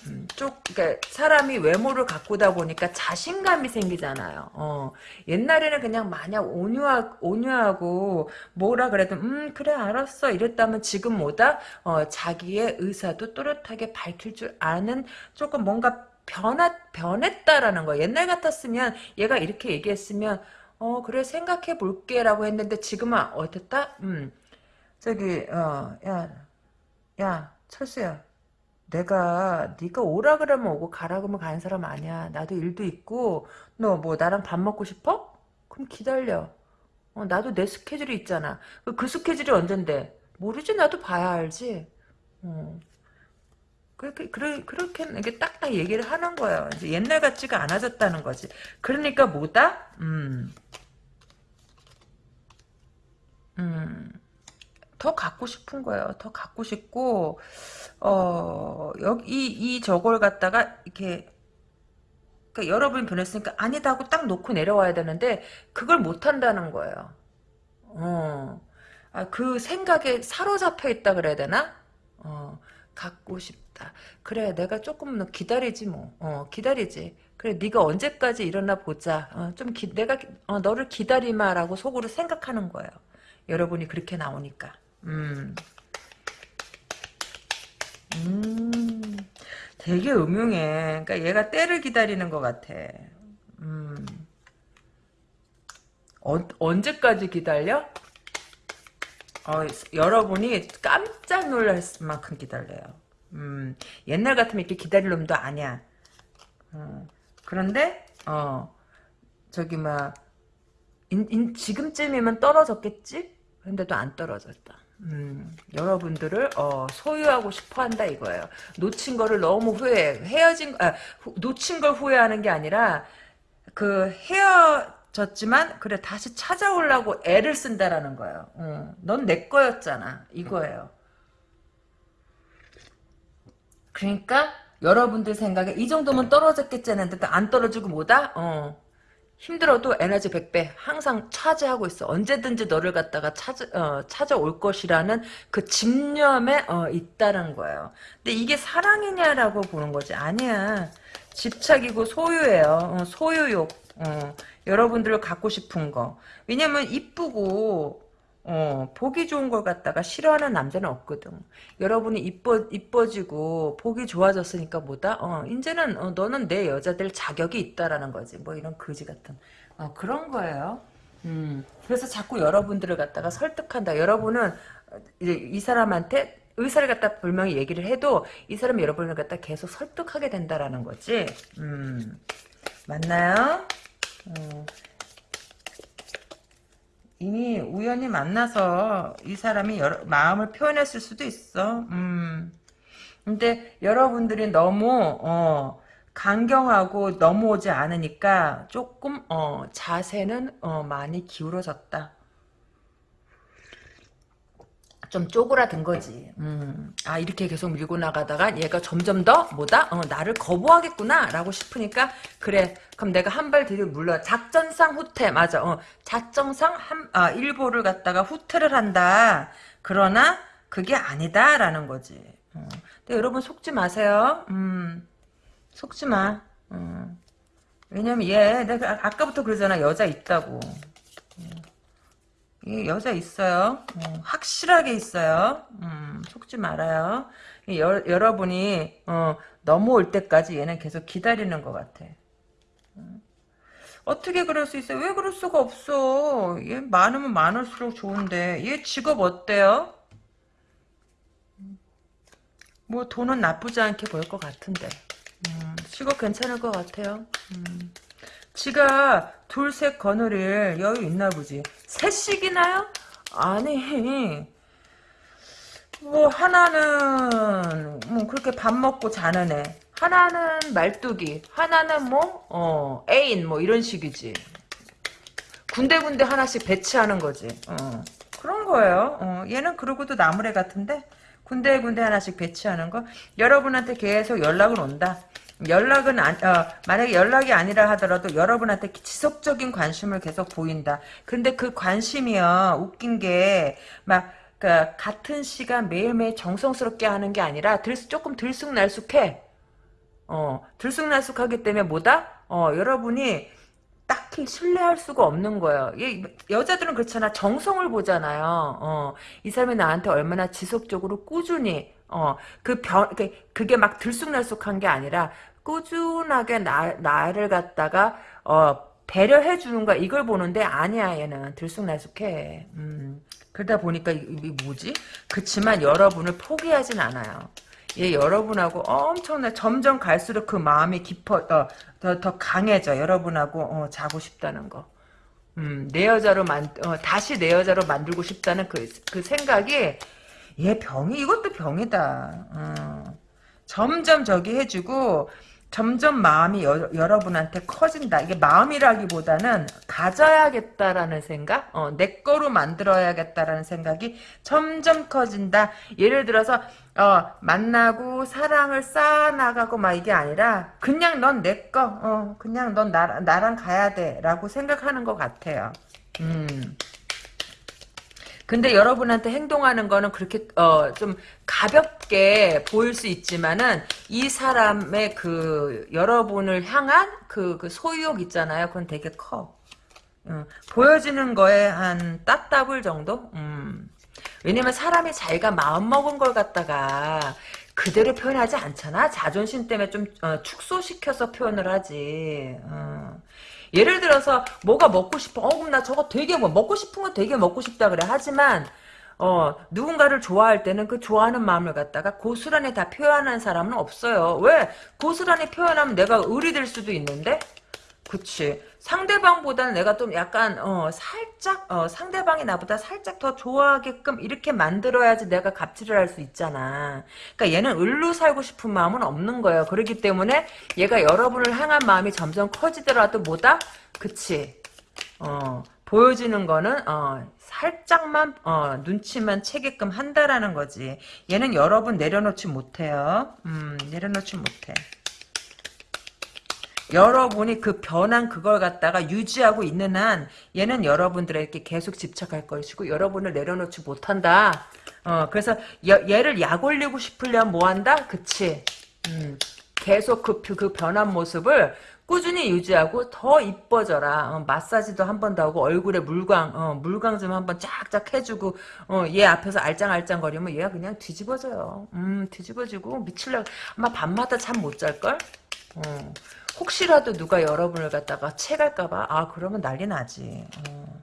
음, 쪽, 그러니까 사람이 외모를 가꾸다 보니까 자신감이 생기잖아요. 어, 옛날에는 그냥 마냥 온유하, 온유하고 뭐라 그래도 음 그래 알았어 이랬다면 지금 뭐다 어, 자기의 의사도 또렷하게 밝힐 줄 아는 조금 뭔가 변했, 변했다라는 거. 옛날 같았으면 얘가 이렇게 얘기했으면 어 그래 생각해 볼게라고 했는데 지금은 어땠다? 음 저기 어야야 철수야 내가 네가 오라 그러면 오고 가라 그러면 가는 사람 아니야. 나도 일도 있고 너 뭐 나랑 밥 먹고 싶어? 그럼 기다려. 어, 나도 내 스케줄이 있잖아. 그, 그 스케줄이 언젠데? 모르지 나도 봐야 알지. 어. 그렇게 그래, 그렇게 이게 딱딱 얘기를 하는 거예요. 이제 옛날 같지가 않아졌다는 거지. 그러니까 뭐다? 음. 음. 더 갖고 싶은 거예요. 더 갖고 싶고 어 여기 이, 이 저걸 갖다가 이렇게 그러니까 여러분이 변했으니까 아니다 하고 딱 놓고 내려와야 되는데 그걸 못 한다는 거예요. 어. 아, 그 생각에 사로잡혀 있다 그래야 되나? 어. 갖고 싶다. 그래 내가 조금 기다리지 뭐. 어, 기다리지. 그래 네가 언제까지 일어나 보자. 어, 좀 기, 내가 어, 너를 기다리마라고 속으로 생각하는 거예요. 여러분이 그렇게 나오니까. 음. 음. 되게 음흉해. 그러니까 얘가 때를 기다리는 것 같아. 음. 어, 언제까지 기다려? 어, 여러분이 깜짝 놀랄 만큼 기다려요. 음, 옛날 같으면 이렇게 기다릴 놈도 아니야. 어, 그런데, 어, 저기, 막, 인, 인, 지금쯤이면 떨어졌겠지? 근데도 안 떨어졌다. 음, 여러분들을 어, 소유하고 싶어 한다 이거예요. 놓친 거를 너무 후회해. 헤어진 아, 후, 놓친 걸 후회하는 게 아니라 그 헤어졌지만 그래 다시 찾아오려고 애를 쓴다라는 거예요. 어, 넌내 거였잖아 이거예요. 그러니까 여러분들 생각에 이 정도면 떨어졌겠지 했는데 안 떨어지고 뭐다? 어. 힘들어도 에너지 100배 항상 차지하고 있어. 언제든지 너를 갖다가 찾아, 어, 찾아올 것이라는 그 집념에 어, 있다는 거예요. 근데 이게 사랑이냐라고 보는 거지. 아니야. 집착이고 소유예요. 어, 소유욕. 어, 여러분들을 갖고 싶은 거. 왜냐면 이쁘고 어, 보기 좋은 걸 갖다가 싫어하는 남자는 없거든. 여러분이 이뻐, 이뻐지고, 보기 좋아졌으니까 뭐다? 어, 이제는, 어, 너는 내 여자들 자격이 있다라는 거지. 뭐 이런 거지 같은. 어, 그런 거예요. 음, 그래서 자꾸 여러분들을 갖다가 설득한다. 여러분은, 이제 이 사람한테 의사를 갖다 분명히 얘기를 해도 이 사람이 여러분을 갖다 계속 설득하게 된다라는 거지. 음, 맞나요? 어. 이미 우연히 만나서 이 사람이 여러, 마음을 표현했을 수도 있어. 음. 근데 여러분들이 너무 어, 강경하고 넘어오지 않으니까 조금 어, 자세는 어, 많이 기울어졌다. 좀 쪼그라든 거지. 음. 아 이렇게 계속 밀고 나가다가 얘가 점점 더 뭐다? 어, 나를 거부하겠구나 라고 싶으니까 그래 그럼 내가 한 발 뒤로 물러 작전상 후퇴 맞아. 어, 작전상 한, 아, 일보를 갖다가 후퇴를 한다. 그러나 그게 아니다 라는 거지. 어. 근데 여러분 속지 마세요. 음, 속지 마. 어. 왜냐면 얘 내가 아까부터 그러잖아 여자 있다고. 이 여자 있어요. 어, 확실하게 있어요. 음, 속지 말아요. 여, 여러분이 어, 넘어올 때까지 얘는 계속 기다리는 것 같아. 음. 어떻게 그럴 수 있어요? 왜 그럴 수가 없어? 얘 많으면 많을수록 좋은데 얘 직업 어때요? 뭐 돈은 나쁘지 않게 벌 것 같은데 음, 직업 괜찮을 것 같아요. 음. 지가 둘 셋 거느릴 여유 있나 보지. 셋씩이나요? 아니. 뭐 하나는 뭐 그렇게 밥 먹고 자는 애. 하나는 말뚝이. 하나는 뭐 어, 애인 뭐 이런 식이지. 군데군데 하나씩 배치하는 거지. 어, 그런 거예요. 어, 얘는 그러고도 나무래 같은데 군데군데 하나씩 배치하는 거. 여러분한테 계속 연락은 온다 연락은 안, 어, 만약에 연락이 아니라 하더라도 여러분한테 지속적인 관심을 계속 보인다. 근데 그 관심이요 웃긴 게 막 그 같은 시간 매일매일 정성스럽게 하는 게 아니라 들, 조금 들쑥날쑥해. 어 들쑥날쑥하기 때문에 뭐다? 어 여러분이 딱히 신뢰할 수가 없는 거예요. 여자들은 그렇잖아. 정성을 보잖아요. 어, 이 사람이 나한테 얼마나 지속적으로 꾸준히 어, 그 변, 그게 막 들쑥날쑥한 게 아니라 꾸준하게 나, 나를 갖다가 어, 배려해 주는 거야. 이걸 보는데 아니야 얘는 들쑥날쑥해. 음, 그러다 보니까 이, 뭐지? 그치만 여러분을 포기하진 않아요. 얘 여러분하고 엄청나 점점 갈수록 그 마음이 깊어 더, 더, 더 강해져 여러분하고 어, 자고 싶다는 거. 음, 내 여자로 만 어, 다시 내 여자로 만들고 싶다는 그, 그 생각이 얘 병이 이것도 병이다. 어. 점점 저기 해주고 점점 마음이 여, 러분한테 커진다. 이게 마음이라기보다는 가져야겠다라는 생각, 어, 내 거로 만들어야겠다라는 생각이 점점 커진다. 예를 들어서 어, 만나고 사랑을 쌓아나가고 막 이게 아니라 그냥 넌 내 거, 어, 그냥 넌 나, 나랑 가야 돼 라고 생각하는 것 같아요. 음. 근데 여러분한테 행동하는 거는 그렇게 어, 좀 가볍게 보일 수 있지만은 이 사람의 그 여러분을 향한 그, 그 소유욕 있잖아요. 그건 되게 커. 음, 보여지는 거에 한 따따블 정도? 음. 왜냐면 사람이 자기가 마음먹은 걸 갖다가 그대로 표현하지 않잖아. 자존심 때문에 좀 어, 축소시켜서 표현을 하지. 어. 예를 들어서 뭐가 먹고 싶어. 어나 저거 되게 뭐 먹고 싶은 거 되게 먹고 싶다 그래. 하지만 어, 누군가를 좋아할 때는 그 좋아하는 마음을 갖다가 고스란히 다 표현하는 사람은 없어요. 왜? 고스란히 표현하면 내가 의리될 수도 있는데? 그치. 상대방보다는 내가 좀 약간 어 살짝 어 상대방이 나보다 살짝 더 좋아하게끔 이렇게 만들어야지 내가 갑질을 할 수 있잖아. 그러니까 얘는 을로 살고 싶은 마음은 없는 거예요. 그렇기 때문에 얘가 여러분을 향한 마음이 점점 커지더라도 뭐다? 그치. 어 보여지는 거는 어 살짝만 어 눈치만 채게끔 한다라는 거지. 얘는 여러분 내려놓지 못해요. 음 내려놓지 못해. 여러분이 그 변한 그걸 갖다가 유지하고 있는 한 얘는 여러분들에게 계속 집착할 것이고 여러분을 내려놓지 못한다. 어 그래서 여, 얘를 약 올리고 싶으려면 뭐한다? 그치. 음, 계속 그, 그 변한 모습을 꾸준히 유지하고 더 이뻐져라. 어, 마사지도 한 번 더 하고 얼굴에 물광 어, 물광 좀 한번 쫙쫙 해주고 어, 얘 앞에서 알짱알짱 거리면 얘가 그냥 뒤집어져요. 음 뒤집어지고 미칠려 아마 밤마다 잠 못 잘걸? 어. 혹시라도 누가 여러분을 갖다가 채갈까봐 아 그러면 난리 나지. 어.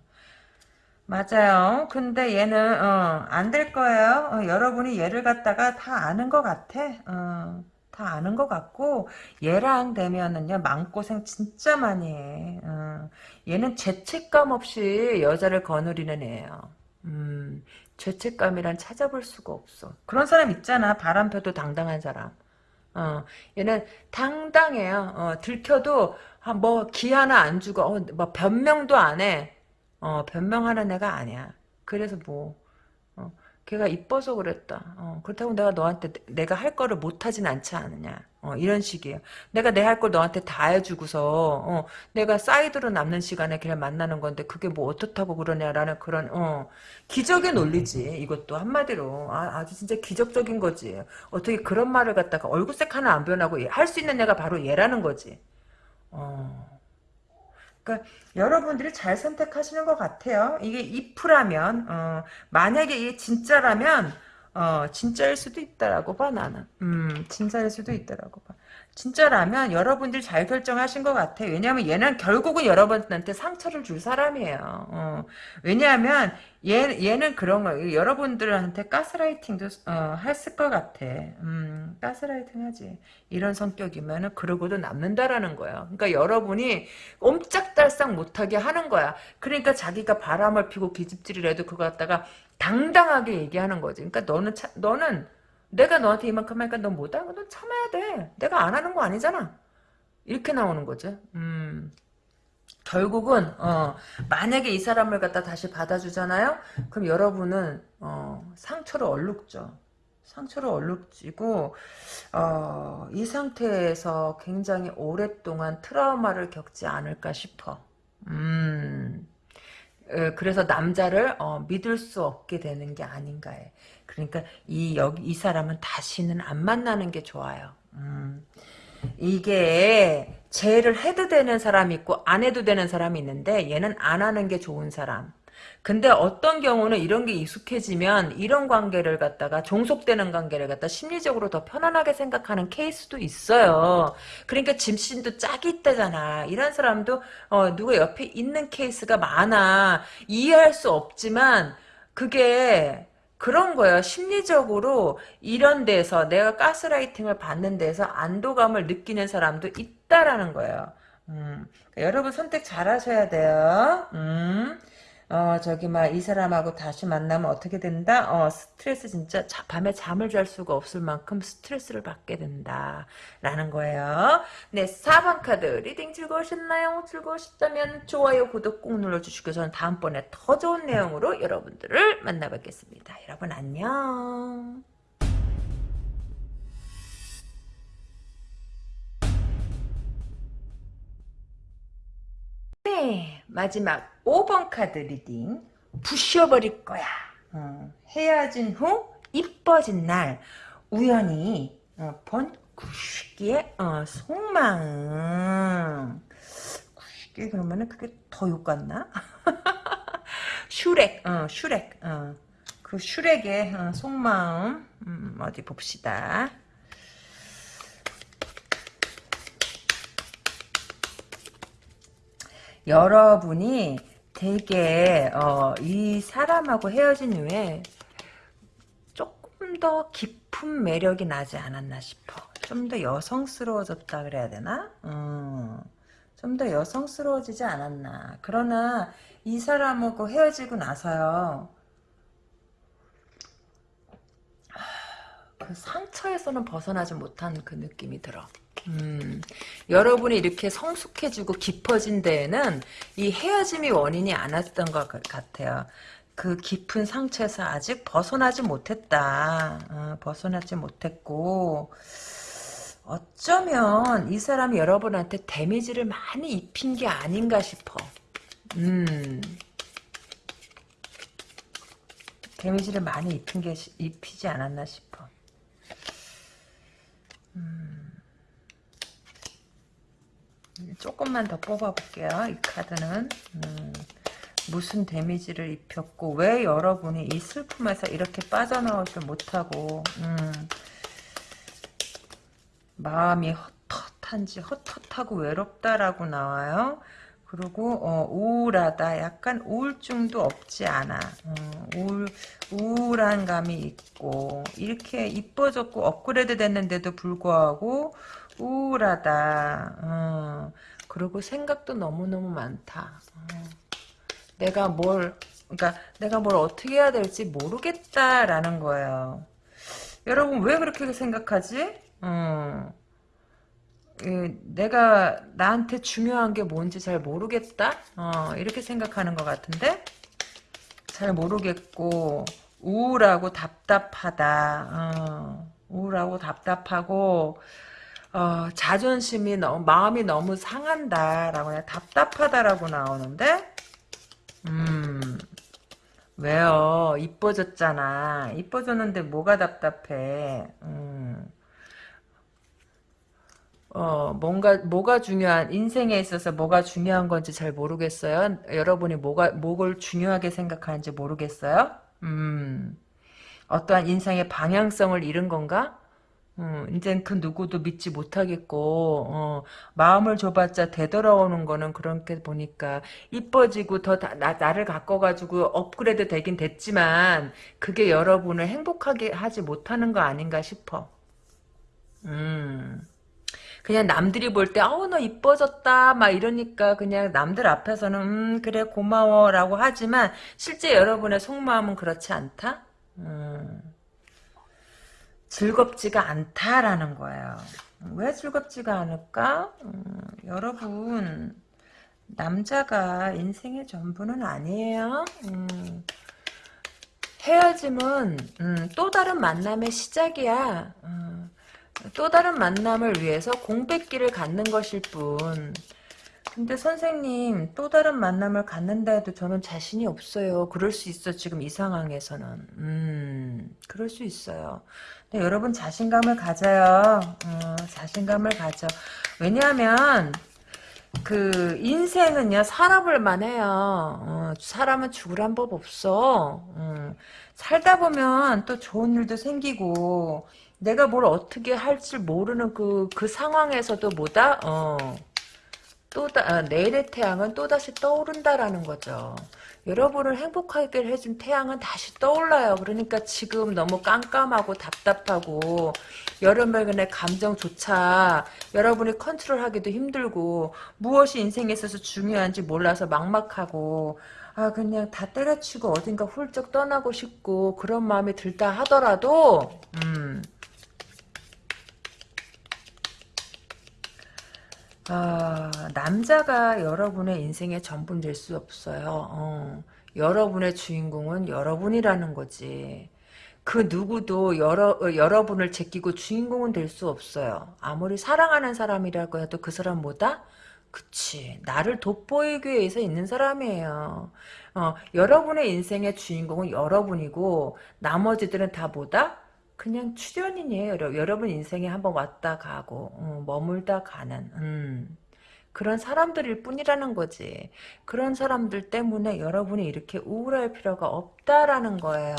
맞아요. 근데 얘는 어, 안될 거예요. 어, 여러분이 얘를 갖다가 다 아는 것 같아. 어, 다 아는 것 같고 얘랑 되면은요 마음고생 진짜 많이 해. 어, 얘는 죄책감 없이 여자를 거느리는 애예요. 음, 죄책감이란 찾아볼 수가 없어. 그런 사람 있잖아. 바람 펴도 당당한 사람. 어, 얘는 당당해요. 어, 들켜도 아, 뭐기 하나 안 주고 어, 뭐 변명도 안 해. 어, 변명하는 애가 아니야. 그래서 뭐, 어, 걔가 이뻐서 그랬다. 어, 그렇다고 내가 너한테 내가 할 거를 못하진 않지 않느냐. 어, 이런 식이에요. 내가 내 할 걸 너한테 다 해주고서, 어, 내가 사이드로 남는 시간에 걔를 만나는 건데, 그게 뭐 어떻다고 그러냐라는 그런, 어, 기적의 논리지. 이것도 한마디로. 아, 아주 진짜 기적적인 거지. 어떻게 그런 말을 갖다가 얼굴색 하나 안 변하고 할 수 있는 애가 바로 얘라는 거지. 어. 그러니까 여러분들이 잘 선택하시는 것 같아요. 이게 if라면 어, 만약에 이게 진짜라면 어, 진짜일 수도 있다라고 봐 나는. 음, 진짜일 수도 있다라고 봐. 진짜라면 여러분들이 잘 결정하신 것 같아. 왜냐하면 얘는 결국은 여러분한테 상처를 줄 사람이에요. 어, 왜냐하면 얘, 얘는 그런 거 여러분들한테 가스라이팅도 어, 했을 것 같아. 음, 가스라이팅 하지. 이런 성격이면 그러고도 남는다라는 거야. 그러니까 여러분이 옴짝달싹 못하게 하는 거야. 그러니까 자기가 바람을 피고 기집질을 해도 그거 갖다가 당당하게 얘기하는 거지. 그러니까 너는 차, 너는 내가 너한테 이만큼 하니까 너 못하는 건 참아야 돼. 내가 안 하는 거 아니잖아. 이렇게 나오는 거죠. 음. 결국은 어, 만약에 이 사람을 갖다 다시 받아주잖아요. 그럼 여러분은 어, 상처를 얼룩죠. 상처를 얼룩지고 어, 이 상태에서 굉장히 오랫동안 트라우마를 겪지 않을까 싶어. 음. 그래서 남자를 어, 믿을 수 없게 되는 게 아닌가 해. 그러니까 이 여기 이 사람은 다시는 안 만나는 게 좋아요. 음. 이게 재를 해도 되는 사람이 있고 안 해도 되는 사람이 있는데 얘는 안 하는 게 좋은 사람. 근데 어떤 경우는 이런 게 익숙해지면 이런 관계를 갖다가 종속되는 관계를 갖다 심리적으로 더 편안하게 생각하는 케이스도 있어요. 그러니까 짐신도 짝이 있다잖아. 이런 사람도 어, 누가 옆에 있는 케이스가 많아. 이해할 수 없지만 그게 그런 거예요. 심리적으로 이런 데서 내가 가스라이팅을 받는 데서 안도감을 느끼는 사람도 있다라는 거예요. 음, 그러니까 여러분 선택 잘 하셔야 돼요. 음. 어, 저기, 막, 이 사람하고 다시 만나면 어떻게 된다? 어, 스트레스 진짜 자, 밤에 잠을 잘 수가 없을 만큼 스트레스를 받게 된다. 라는 거예요. 네, 4번 카드. reading 즐거우셨나요? 즐거우셨다면 좋아요, 구독 꼭 눌러주시고 저는 다음번에 더 좋은 내용으로 여러분들을 만나뵙겠습니다. 여러분 안녕. 네, 마지막 5번 카드 reading 부셔버릴 거야. 어, 헤어진 후 이뻐진 날 우연히 어, 본 구식기의 어, 속마음 구식기 그러면은 그게 더 욕 같나? 슈렉 어, 슈렉 어, 그 슈렉의 어, 속마음 음, 어디 봅시다. 여러분이 되게 어, 이 사람하고 헤어진 후에 조금 더 깊은 매력이 나지 않았나 싶어. 좀 더 여성스러워졌다 그래야 되나? 음, 좀더 여성스러워지지 않았나. 그러나 이 사람하고 헤어지고 나서요. 그 상처에서는 벗어나지 못한 그 느낌이 들어. 음, 여러분이 이렇게 성숙해지고 깊어진 데에는 이 헤어짐이 원인이 않았던 것 같아요. 그 깊은 상처에서 아직 벗어나지 못했다. 어, 벗어나지 못했고 어쩌면 이 사람이 여러분한테 데미지를 많이 입힌 게 아닌가 싶어. 음. 데미지를 많이 입힌 게 입히지 않았나 싶어. 음. 조금만 더 뽑아볼게요. 이 카드는 음, 무슨 데미지를 입혔고 왜 여러분이 이 슬픔에서 이렇게 빠져나오지 못하고 음, 마음이 헛헛한지 헛헛하고 외롭다라고 나와요. 그리고 어, 우울하다. 약간 우울증도 없지 않아. 어, 우울, 우울한 감이 있고 이렇게 이뻐졌고 업그레이드 됐는데도 불구하고 우울하다. 어, 그리고 생각도 너무너무 많다. 어, 내가 뭘 그러니까 내가 뭘 어떻게 해야 될지 모르겠다라는 거예요. 여러분 왜 그렇게 생각하지? 어. 내가 나한테 중요한 게 뭔지 잘 모르겠다 어, 이렇게 생각하는 것 같은데 잘 모르겠고 우울하고 답답하다 어, 우울하고 답답하고 어, 자존심이 너무 마음이 너무 상한다라고 그냥 답답하다라고 나오는데 음 왜요 이뻐졌잖아 이뻐졌는데 뭐가 답답해 음. 어, 뭔가, 뭐가 중요한, 인생에 있어서 뭐가 중요한 건지 잘 모르겠어요. 여러분이 뭐가, 뭐를 중요하게 생각하는지 모르겠어요. 음, 어떠한 인생의 방향성을 잃은 건가? 음, 이젠 그 누구도 믿지 못하겠고, 어, 마음을 줘봤자 되돌아오는 거는 그렇게 보니까, 이뻐지고 더 나, 나를 가꿔가지고 업그레이드 되긴 됐지만, 그게 여러분을 행복하게 하지 못하는 거 아닌가 싶어. 음. 그냥 남들이 볼 때 아우 너 이뻐졌다 막 이러니까 그냥 남들 앞에서는 음 그래 고마워 라고 하지만 실제 여러분의 속마음은 그렇지 않다. 음, 즐겁지가 않다라는 거예요. 왜 즐겁지가 않을까? 음, 여러분 남자가 인생의 전부는 아니에요. 음, 헤어짐은 음, 또 다른 만남의 시작이야. 음, 또 다른 만남을 위해서 공백기를 갖는 것일 뿐. 근데 선생님 또 다른 만남을 갖는다 해도 저는 자신이 없어요. 그럴 수 있어 지금 이 상황에서는. 음 그럴 수 있어요. 근데 여러분 자신감을 가져요. 어, 자신감을 가져. 왜냐하면 그 인생은요 살아볼만 해요. 어, 사람은 죽으란 법 없어. 음, 살다 보면 또 좋은 일도 생기고 내가 뭘 어떻게 할지 모르는 그, 그 상황에서도 뭐다? 어, 또, 아, 내일의 태양은 또 다시 떠오른다라는 거죠. 여러분을 행복하게 해준 태양은 다시 떠올라요. 그러니까 지금 너무 깜깜하고 답답하고 여러분의 감정조차 여러분이 컨트롤하기도 힘들고 무엇이 인생에 있어서 중요한지 몰라서 막막하고 아 그냥 다 때려치고 어딘가 훌쩍 떠나고 싶고 그런 마음이 들다 하더라도 음 아, 남자가 여러분의 인생의 전부는 될 수 없어요. 어, 여러분의 주인공은 여러분이라는 거지. 그 누구도 여러, 어, 여러분을 제끼고 주인공은 될 수 없어요. 아무리 사랑하는 사람이라고 해도 그 사람 뭐다? 그치. 나를 돋보이기 위해서 있는 사람이에요. 어, 여러분의 인생의 주인공은 여러분이고, 나머지들은 다 뭐다? 그냥 출연인이에요. 여러분 인생에 한번 왔다 가고 어, 머물다 가는 음, 그런 사람들일 뿐이라는 거지. 그런 사람들 때문에 여러분이 이렇게 우울할 필요가 없다라는 거예요.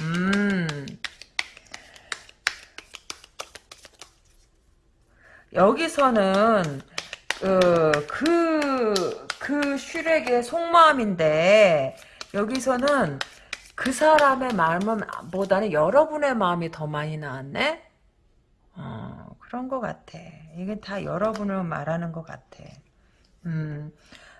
음. 여기서는 어, 그, 그 슈렉의 속마음인데 여기서는 그 사람의 마음은 보다는 여러분의 마음이 더 많이 나왔네? 어, 그런 것 같아. 이게 다 여러분을 말하는 것 같아. 음,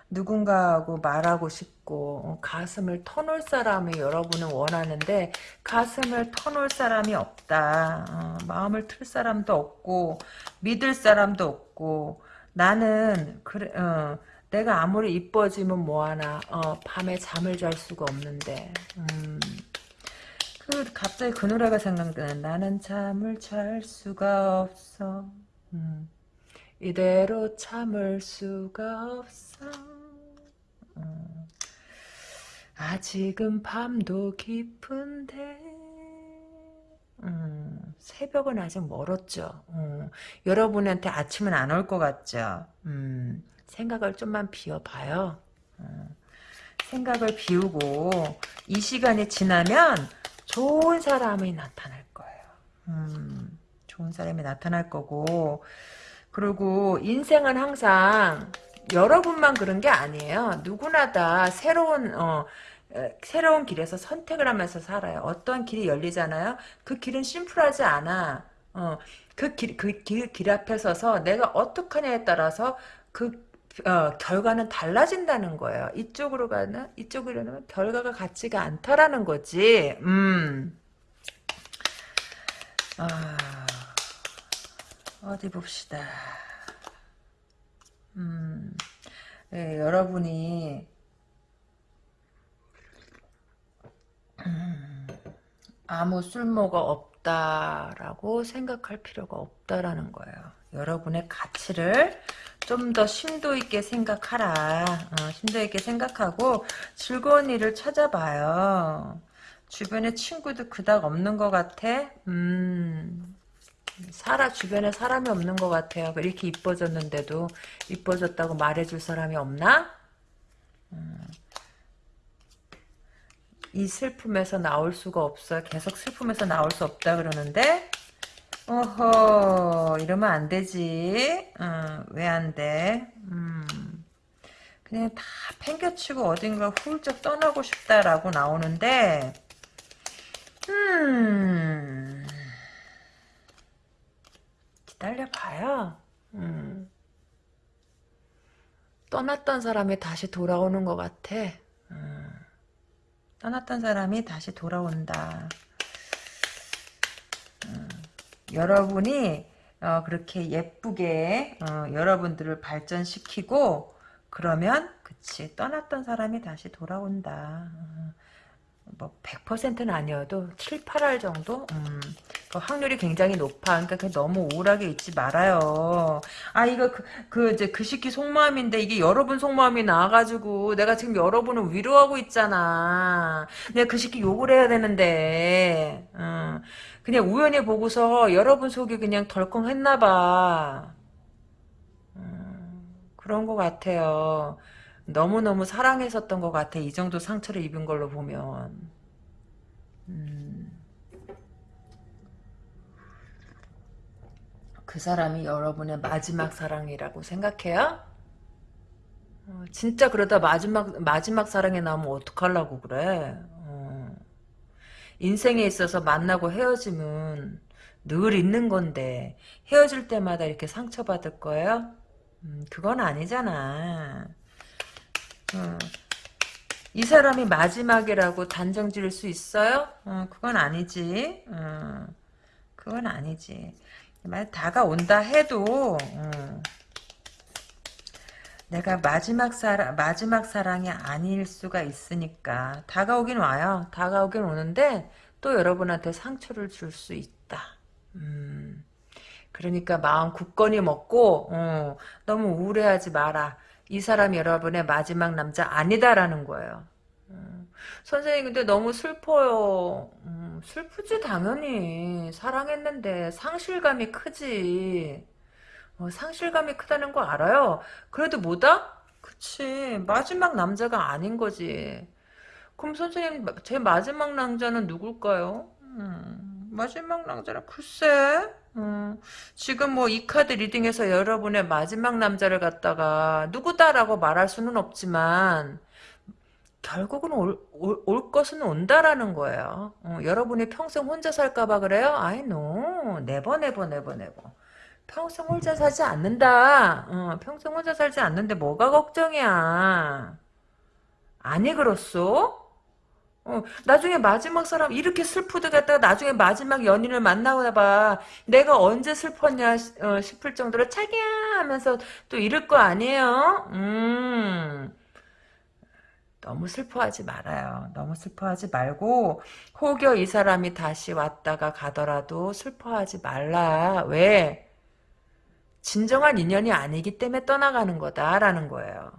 누군가하고 말하고 싶고 어, 가슴을 터놓을 사람이 여러분은 원하는데 가슴을 터놓을 사람이 없다. 어, 마음을 틀 사람도 없고 믿을 사람도 없고 나는 그래 어, 내가 아무리 이뻐지면 뭐하나 어, 밤에 잠을 잘 수가 없는데 음, 그 갑자기 그 노래가 생각나네 나는 잠을 잘 수가 없어. 음, 이대로 참을 수가 없어. 음, 아직은 밤도 깊은데. 음, 새벽은 아직 멀었죠. 음, 여러분한테 아침은 안 올 것 같죠. 음, 생각을 좀만 비워봐요. 어, 생각을 비우고 이 시간이 지나면 좋은 사람이 나타날 거예요. 음, 좋은 사람이 나타날 거고 그리고 인생은 항상 여러분만 그런 게 아니에요. 누구나 다 새로운 어, 에, 새로운 길에서 선택을 하면서 살아요. 어떤 길이 열리잖아요. 그 길은 심플하지 않아. 어, 그 길, 그 길, 길 앞에 서서 내가 어떻게 하냐에 따라서 그 어, 결과는 달라진다는 거예요. 이쪽으로 가는 이쪽으로 가면 결과가 같지가 않다라는 거지. 음. 아, 어디 봅시다. 음, 예, 여러분이 음, 아무 쓸모가 없다라고 생각할 필요가 없다라는 거예요. 여러분의 가치를 좀 더 심도 있게 생각하라. 어, 심도 있게 생각하고 즐거운 일을 찾아봐요. 주변에 친구도 그닥 없는 것 같아. 음, 살아 주변에 사람이 없는 것 같아요. 이렇게 이뻐졌는데도 이뻐졌다고 말해줄 사람이 없나? 음, 이 슬픔에서 나올 수가 없어. 계속 슬픔에서 나올 수 없다 그러는데 어허 이러면 안 되지. 어, 왜안 돼? 음, 그냥 다 팽겨치고 어딘가 훌쩍 떠나고 싶다라고 나오는데 음 기다려봐요. 음. 떠났던 사람이 다시 돌아오는 것 같아. 음. 떠났던 사람이 다시 돌아온다. 음. 여러분이 어, 그렇게 예쁘게 어, 여러분들을 발전시키고 그러면 그치 떠났던 사람이 다시 돌아온다. 어. 뭐 100%는 아니어도 7, 8할 정도? 음, 그 확률이 굉장히 높아. 그러니까 너무 우울하게 있지 말아요. 아 이거 그, 그 이제 그 시기 속마음인데 이게 여러분 속마음이 나와가지고 내가 지금 여러분을 위로하고 있잖아. 내가 그 시기 욕을 해야 되는데 어, 그냥 우연히 보고서 여러분 속이 그냥 덜컹 했나 봐. 음, 그런 것 같아요. 너무너무 사랑했었던 것 같아. 이 정도 상처를 입은 걸로 보면. 음. 그 사람이 여러분의 마지막 사랑이라고 생각해요? 어, 진짜 그러다 마지막 마지막 사랑에 나오면 어떡하려고 그래? 어. 인생에 있어서 만나고 헤어짐은 늘 있는 건데 헤어질 때마다 이렇게 상처받을 거예요? 음, 그건 아니잖아. 어. 이 사람이 마지막이라고 단정 지을 수 있어요? 어, 그건 아니지. 어, 그건 아니지. 만약 다가온다 해도 어, 내가 마지막 사랑 마지막 사랑이 아닐 수가 있으니까 다가오긴 와요. 다가오긴 오는데 또 여러분한테 상처를 줄 수 있다. 음, 그러니까 마음 굳건히 먹고 어, 너무 우울해하지 마라. 이 사람이 여러분의 마지막 남자 아니다라는 거예요. 음, 선생님 근데 너무 슬퍼요. 음, 슬프지 당연히 사랑했는데 상실감이 크지. 어, 상실감이 크다는 거 알아요. 그래도 뭐다? 그치 마지막 남자가 아닌 거지. 그럼 선생님 제 마지막 남자는 누굴까요? 음, 마지막 남자는 글쎄 음, 지금 뭐 이 카드 reading에서 여러분의 마지막 남자를 갖다가 누구다라고 말할 수는 없지만 결국은 올, 올, 올 것은 온다라는 거예요. 어, 여러분이 평생 혼자 살까봐 그래요? 아이 no never never never never 평생 혼자 살지 않는다. 어, 평생 혼자 살지 않는데 뭐가 걱정이야. 아니 그렇소? 어, 나중에 마지막 사람 이렇게 슬프드 갔다가 나중에 마지막 연인을 만나고 봐. 내가 언제 슬펐냐 어, 싶을 정도로 차기야 하면서 또 이럴 거 아니에요? 음. 너무 슬퍼하지 말아요. 너무 슬퍼하지 말고 혹여 이 사람이 다시 왔다가 가더라도 슬퍼하지 말라. 왜? 진정한 인연이 아니기 때문에 떠나가는 거다라는 거예요.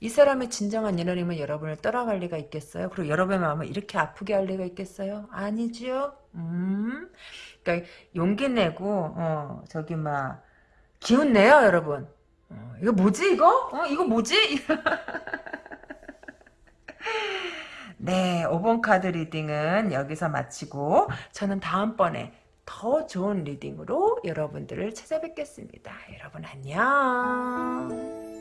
이 사람의 진정한 인연이면 여러분을 떠나갈 리가 있겠어요? 그리고 여러분의 마음을 이렇게 아프게 할 리가 있겠어요? 아니지요? 음. 그러니까 용기 내고 어, 저기 막 기운 내요, 여러분. 어, 이거 뭐지 이거? 어, 이거 뭐지? 네, 5번 카드 reading은 여기서 마치고 저는 다음번에 더 좋은 reading으로 여러분들을 찾아뵙겠습니다. 여러분 안녕.